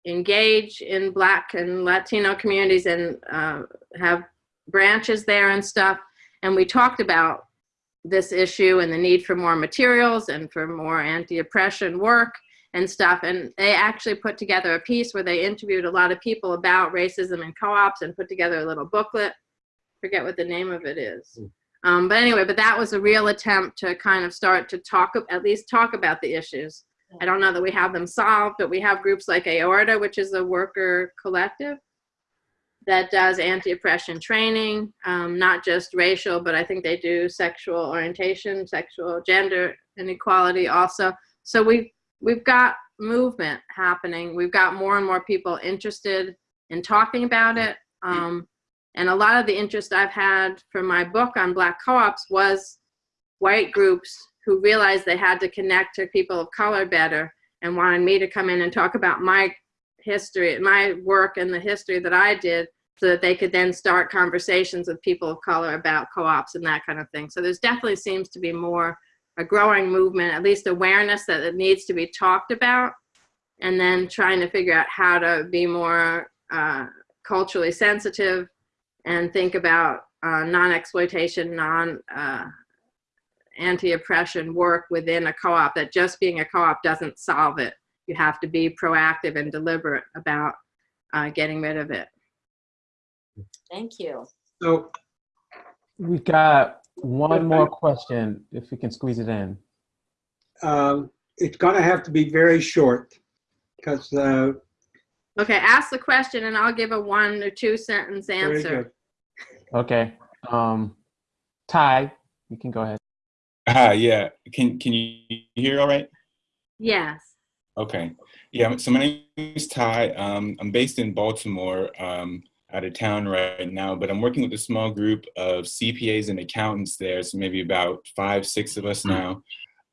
engage in Black and Latino communities and uh, have branches there and stuff. And we talked about this issue and the need for more materials and for more anti-oppression work and stuff. And they actually put together a piece where they interviewed a lot of people about racism and co-ops and put together a little booklet. Forget what the name of it is. Um, but anyway, but that was a real attempt to kind of start to talk, at least talk about the issues. I don't know that we have them solved, but we have groups like Aorta, which is a worker collective that does anti-oppression training, um, not just racial, but I think they do sexual orientation, sexual gender inequality also. So we we've got movement happening. We've got more and more people interested in talking about it. Um, and a lot of the interest I've had for my book on black co-ops was white groups who realized they had to connect to people of color better and wanted me to come in and talk about my history, my work and the history that I did so that they could then start conversations with people of color about co-ops and that kind of thing. So there's definitely seems to be more a growing movement, at least awareness that it needs to be talked about, and then trying to figure out how to be more uh, culturally sensitive and think about uh, non-exploitation, non uh, anti-oppression work within a co-op. That just being a co-op doesn't solve it. You have to be proactive and deliberate about uh, getting rid of it. Thank you. So We got one more question, if we can squeeze it in. um, it's going to have to be very short because uh, Okay, ask the question and I'll give a one or two sentence very answer. good. Okay. Um, Ty, you can go ahead. Hi, yeah. Can can you hear all right? Yes. Okay. Yeah, so my name is Ty. Um, I'm based in Baltimore, um, out of town right now, but I'm working with a small group of CPAs and accountants there, so maybe about five, six of us now.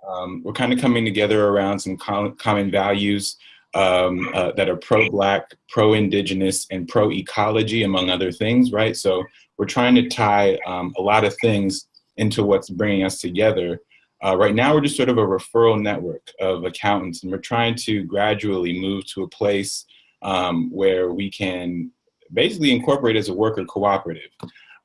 Um, we're kind of coming together around some com- common values um, uh, that are pro-Black, pro-Indigenous, and pro-ecology, among other things, right? So we're trying to tie um, a lot of things into what's bringing us together. Uh, right now, we're just sort of a referral network of accountants, and we're trying to gradually move to a place um, where we can basically incorporate as a worker cooperative.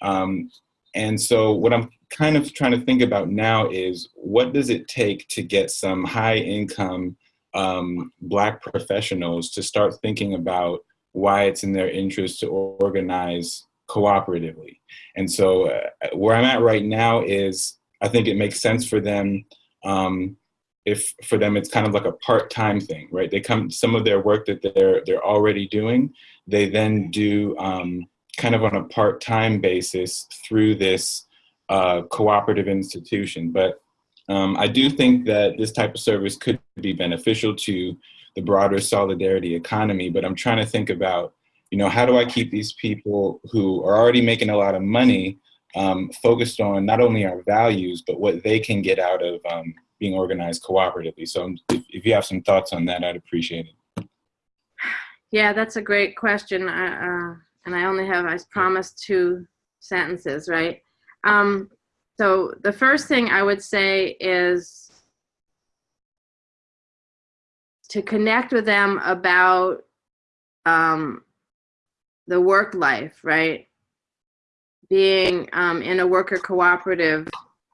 Um, and so, what I'm kind of trying to think about now is what does it take to get some high income um, Black professionals to start thinking about why it's in their interest to organize cooperatively. And so, uh, where I'm at right now is I think it makes sense for them. Um, if for them it's kind of like a part-time thing, right? They come some of their work that they're they're already doing, they then do um, kind of on a part-time basis through this uh, cooperative institution. But um, I do think that this type of service could be beneficial to the broader solidarity economy. But I'm trying to think about, you know, how do I keep these people who are already making a lot of money um, focused on not only our values, but what they can get out of um, being organized cooperatively. So if, if you have some thoughts on that, I'd appreciate it. Yeah, that's a great question. Uh, and I only have, I promised two sentences, right? Um, so the first thing I would say is to connect with them about um, the work life, right? Being um, in a worker cooperative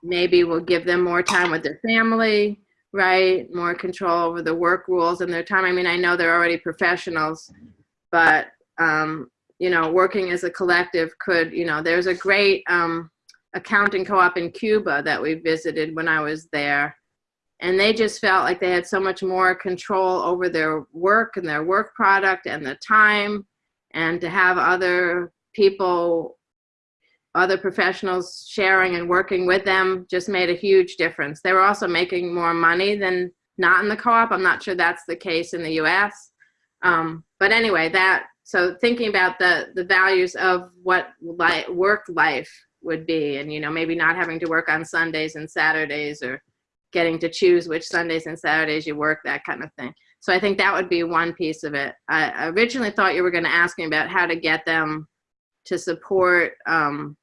maybe will give them more time with their family, right? More control over the work rules and their time. I mean, I know they're already professionals, but um, you know, working as a collective could, you know, there's a great um, accounting co-op in Cuba that we visited when I was there. And they just felt like they had so much more control over their work and their work product and the time and to have other people, other professionals sharing and working with them just made a huge difference. They were also making more money than not in the co-op. I'm not sure that's the case in the US. Um, but anyway, that, so thinking about the, the values of what li work life would be and, you know, maybe not having to work on Sundays and Saturdays or getting to choose which Sundays and Saturdays you work, that kind of thing. So I think that would be one piece of it. I originally thought you were going to ask me about how to get them to support, um,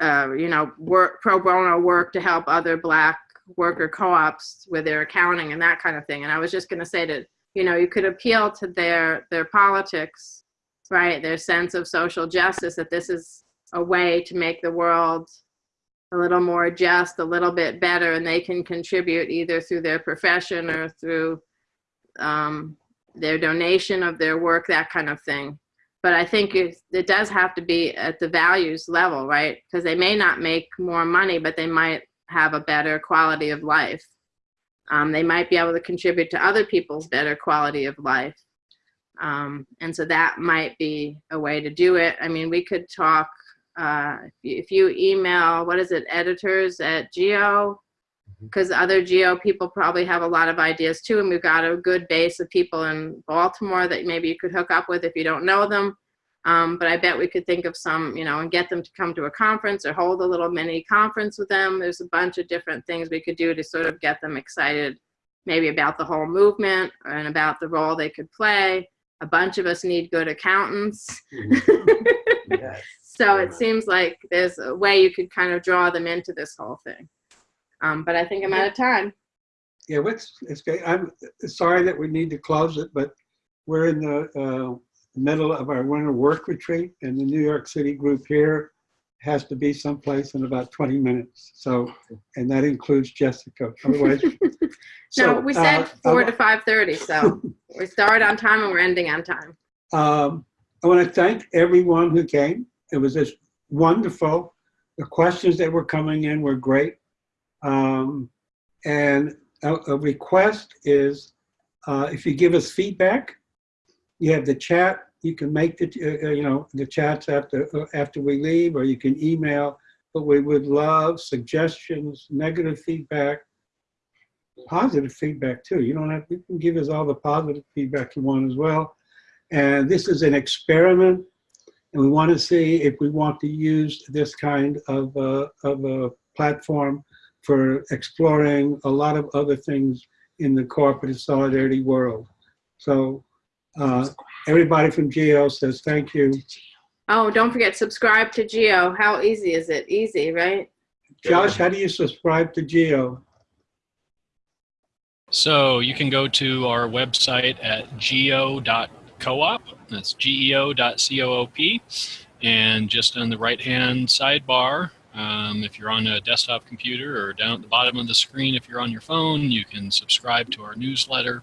uh, you know, work pro bono work to help other Black worker co-ops with their accounting and that kind of thing. And I was just going to say that, you know, you could appeal to their their politics, right? Their sense of social justice. That this is a way to make the world a little more just, a little bit better, and they can contribute either through their profession or through um, their donation of their work, that kind of thing. But I think it, does have to be at the values level, right? Because they may not make more money, but they might have a better quality of life. Um, they might be able to contribute to other people's better quality of life. Um, and so that might be a way to do it. I mean, we could talk uh, if you email, what is it, editors at geo because other geo people probably have a lot of ideas too and we've got a good base of people in baltimore that maybe you could hook up with if you don't know them. Um, but i bet we could think of some you know and get them to come to a conference or hold a little mini conference with them. There's a bunch of different things we could do to sort of get them excited maybe about the whole movement and about the role they could play. A bunch of us need good accountants. [laughs] Yes. so it seems like there's a way you could kind of draw them into this whole thing. Um, but I think I'm out of time. Yeah, what's, it's, great. I'm sorry that we need to close it, but we're in the uh, middle of our winter work retreat and the New York City group here has to be someplace in about 20 minutes. So, and that includes Jessica. Otherwise. [laughs] No, So, we said uh, four I to five thirty, so [laughs] we start on time and we're ending on time. Um, I want to thank everyone who came. It was just wonderful. The questions that were coming in were great. Um, and a, a request is uh, if you give us feedback, you have the chat. You can make the uh, uh, you know the chats after uh, after we leave, or you can email. But we would love suggestions, negative feedback, positive feedback too. You don't have you can give us all the positive feedback you want as well. And this is an experiment, and we want to see if we want to use this kind of a, of a platform for exploring a lot of other things in the cooperative solidarity world. So uh, everybody from GEO says thank you. Oh, don't forget, subscribe to Geo. How easy is it? Easy, right? Josh, how do you subscribe to GEO? So you can go to our website at geo.coop. That's geo.coop. And just on the right hand sidebar, um, if you're on a desktop computer or down at the bottom of the screen, if you're on your phone, you can subscribe to our newsletter.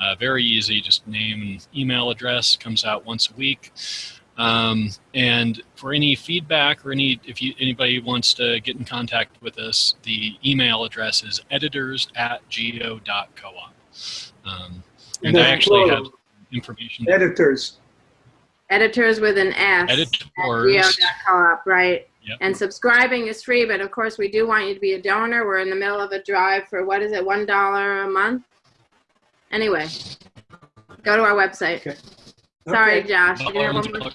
Uh, very easy, just name and email address comes out once a week. Um, and for any feedback or any, if you, anybody wants to get in contact with us, the email address is editors at geo.coop. Um, and I That's actually have information. Editors. Editors with an S. Editors. at Editors. geo.coop, right? Yep. And subscribing is free, but of course we do want you to be a donor. We're in the middle of a drive for what is it, one dollar a month? Anyway, go to our website. Okay. Sorry, Okay. Josh. You have one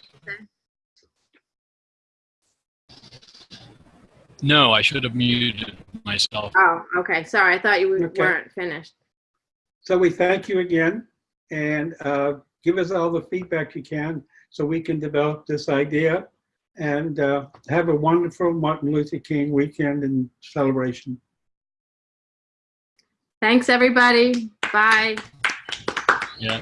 No, I should have muted myself. Oh, okay. Sorry, I thought you Okay. weren't finished. So we thank you again and uh, give us all the feedback you can so we can develop this idea and uh, have a wonderful Martin Luther King weekend and celebration. Thanks, everybody. Bye. Yeah.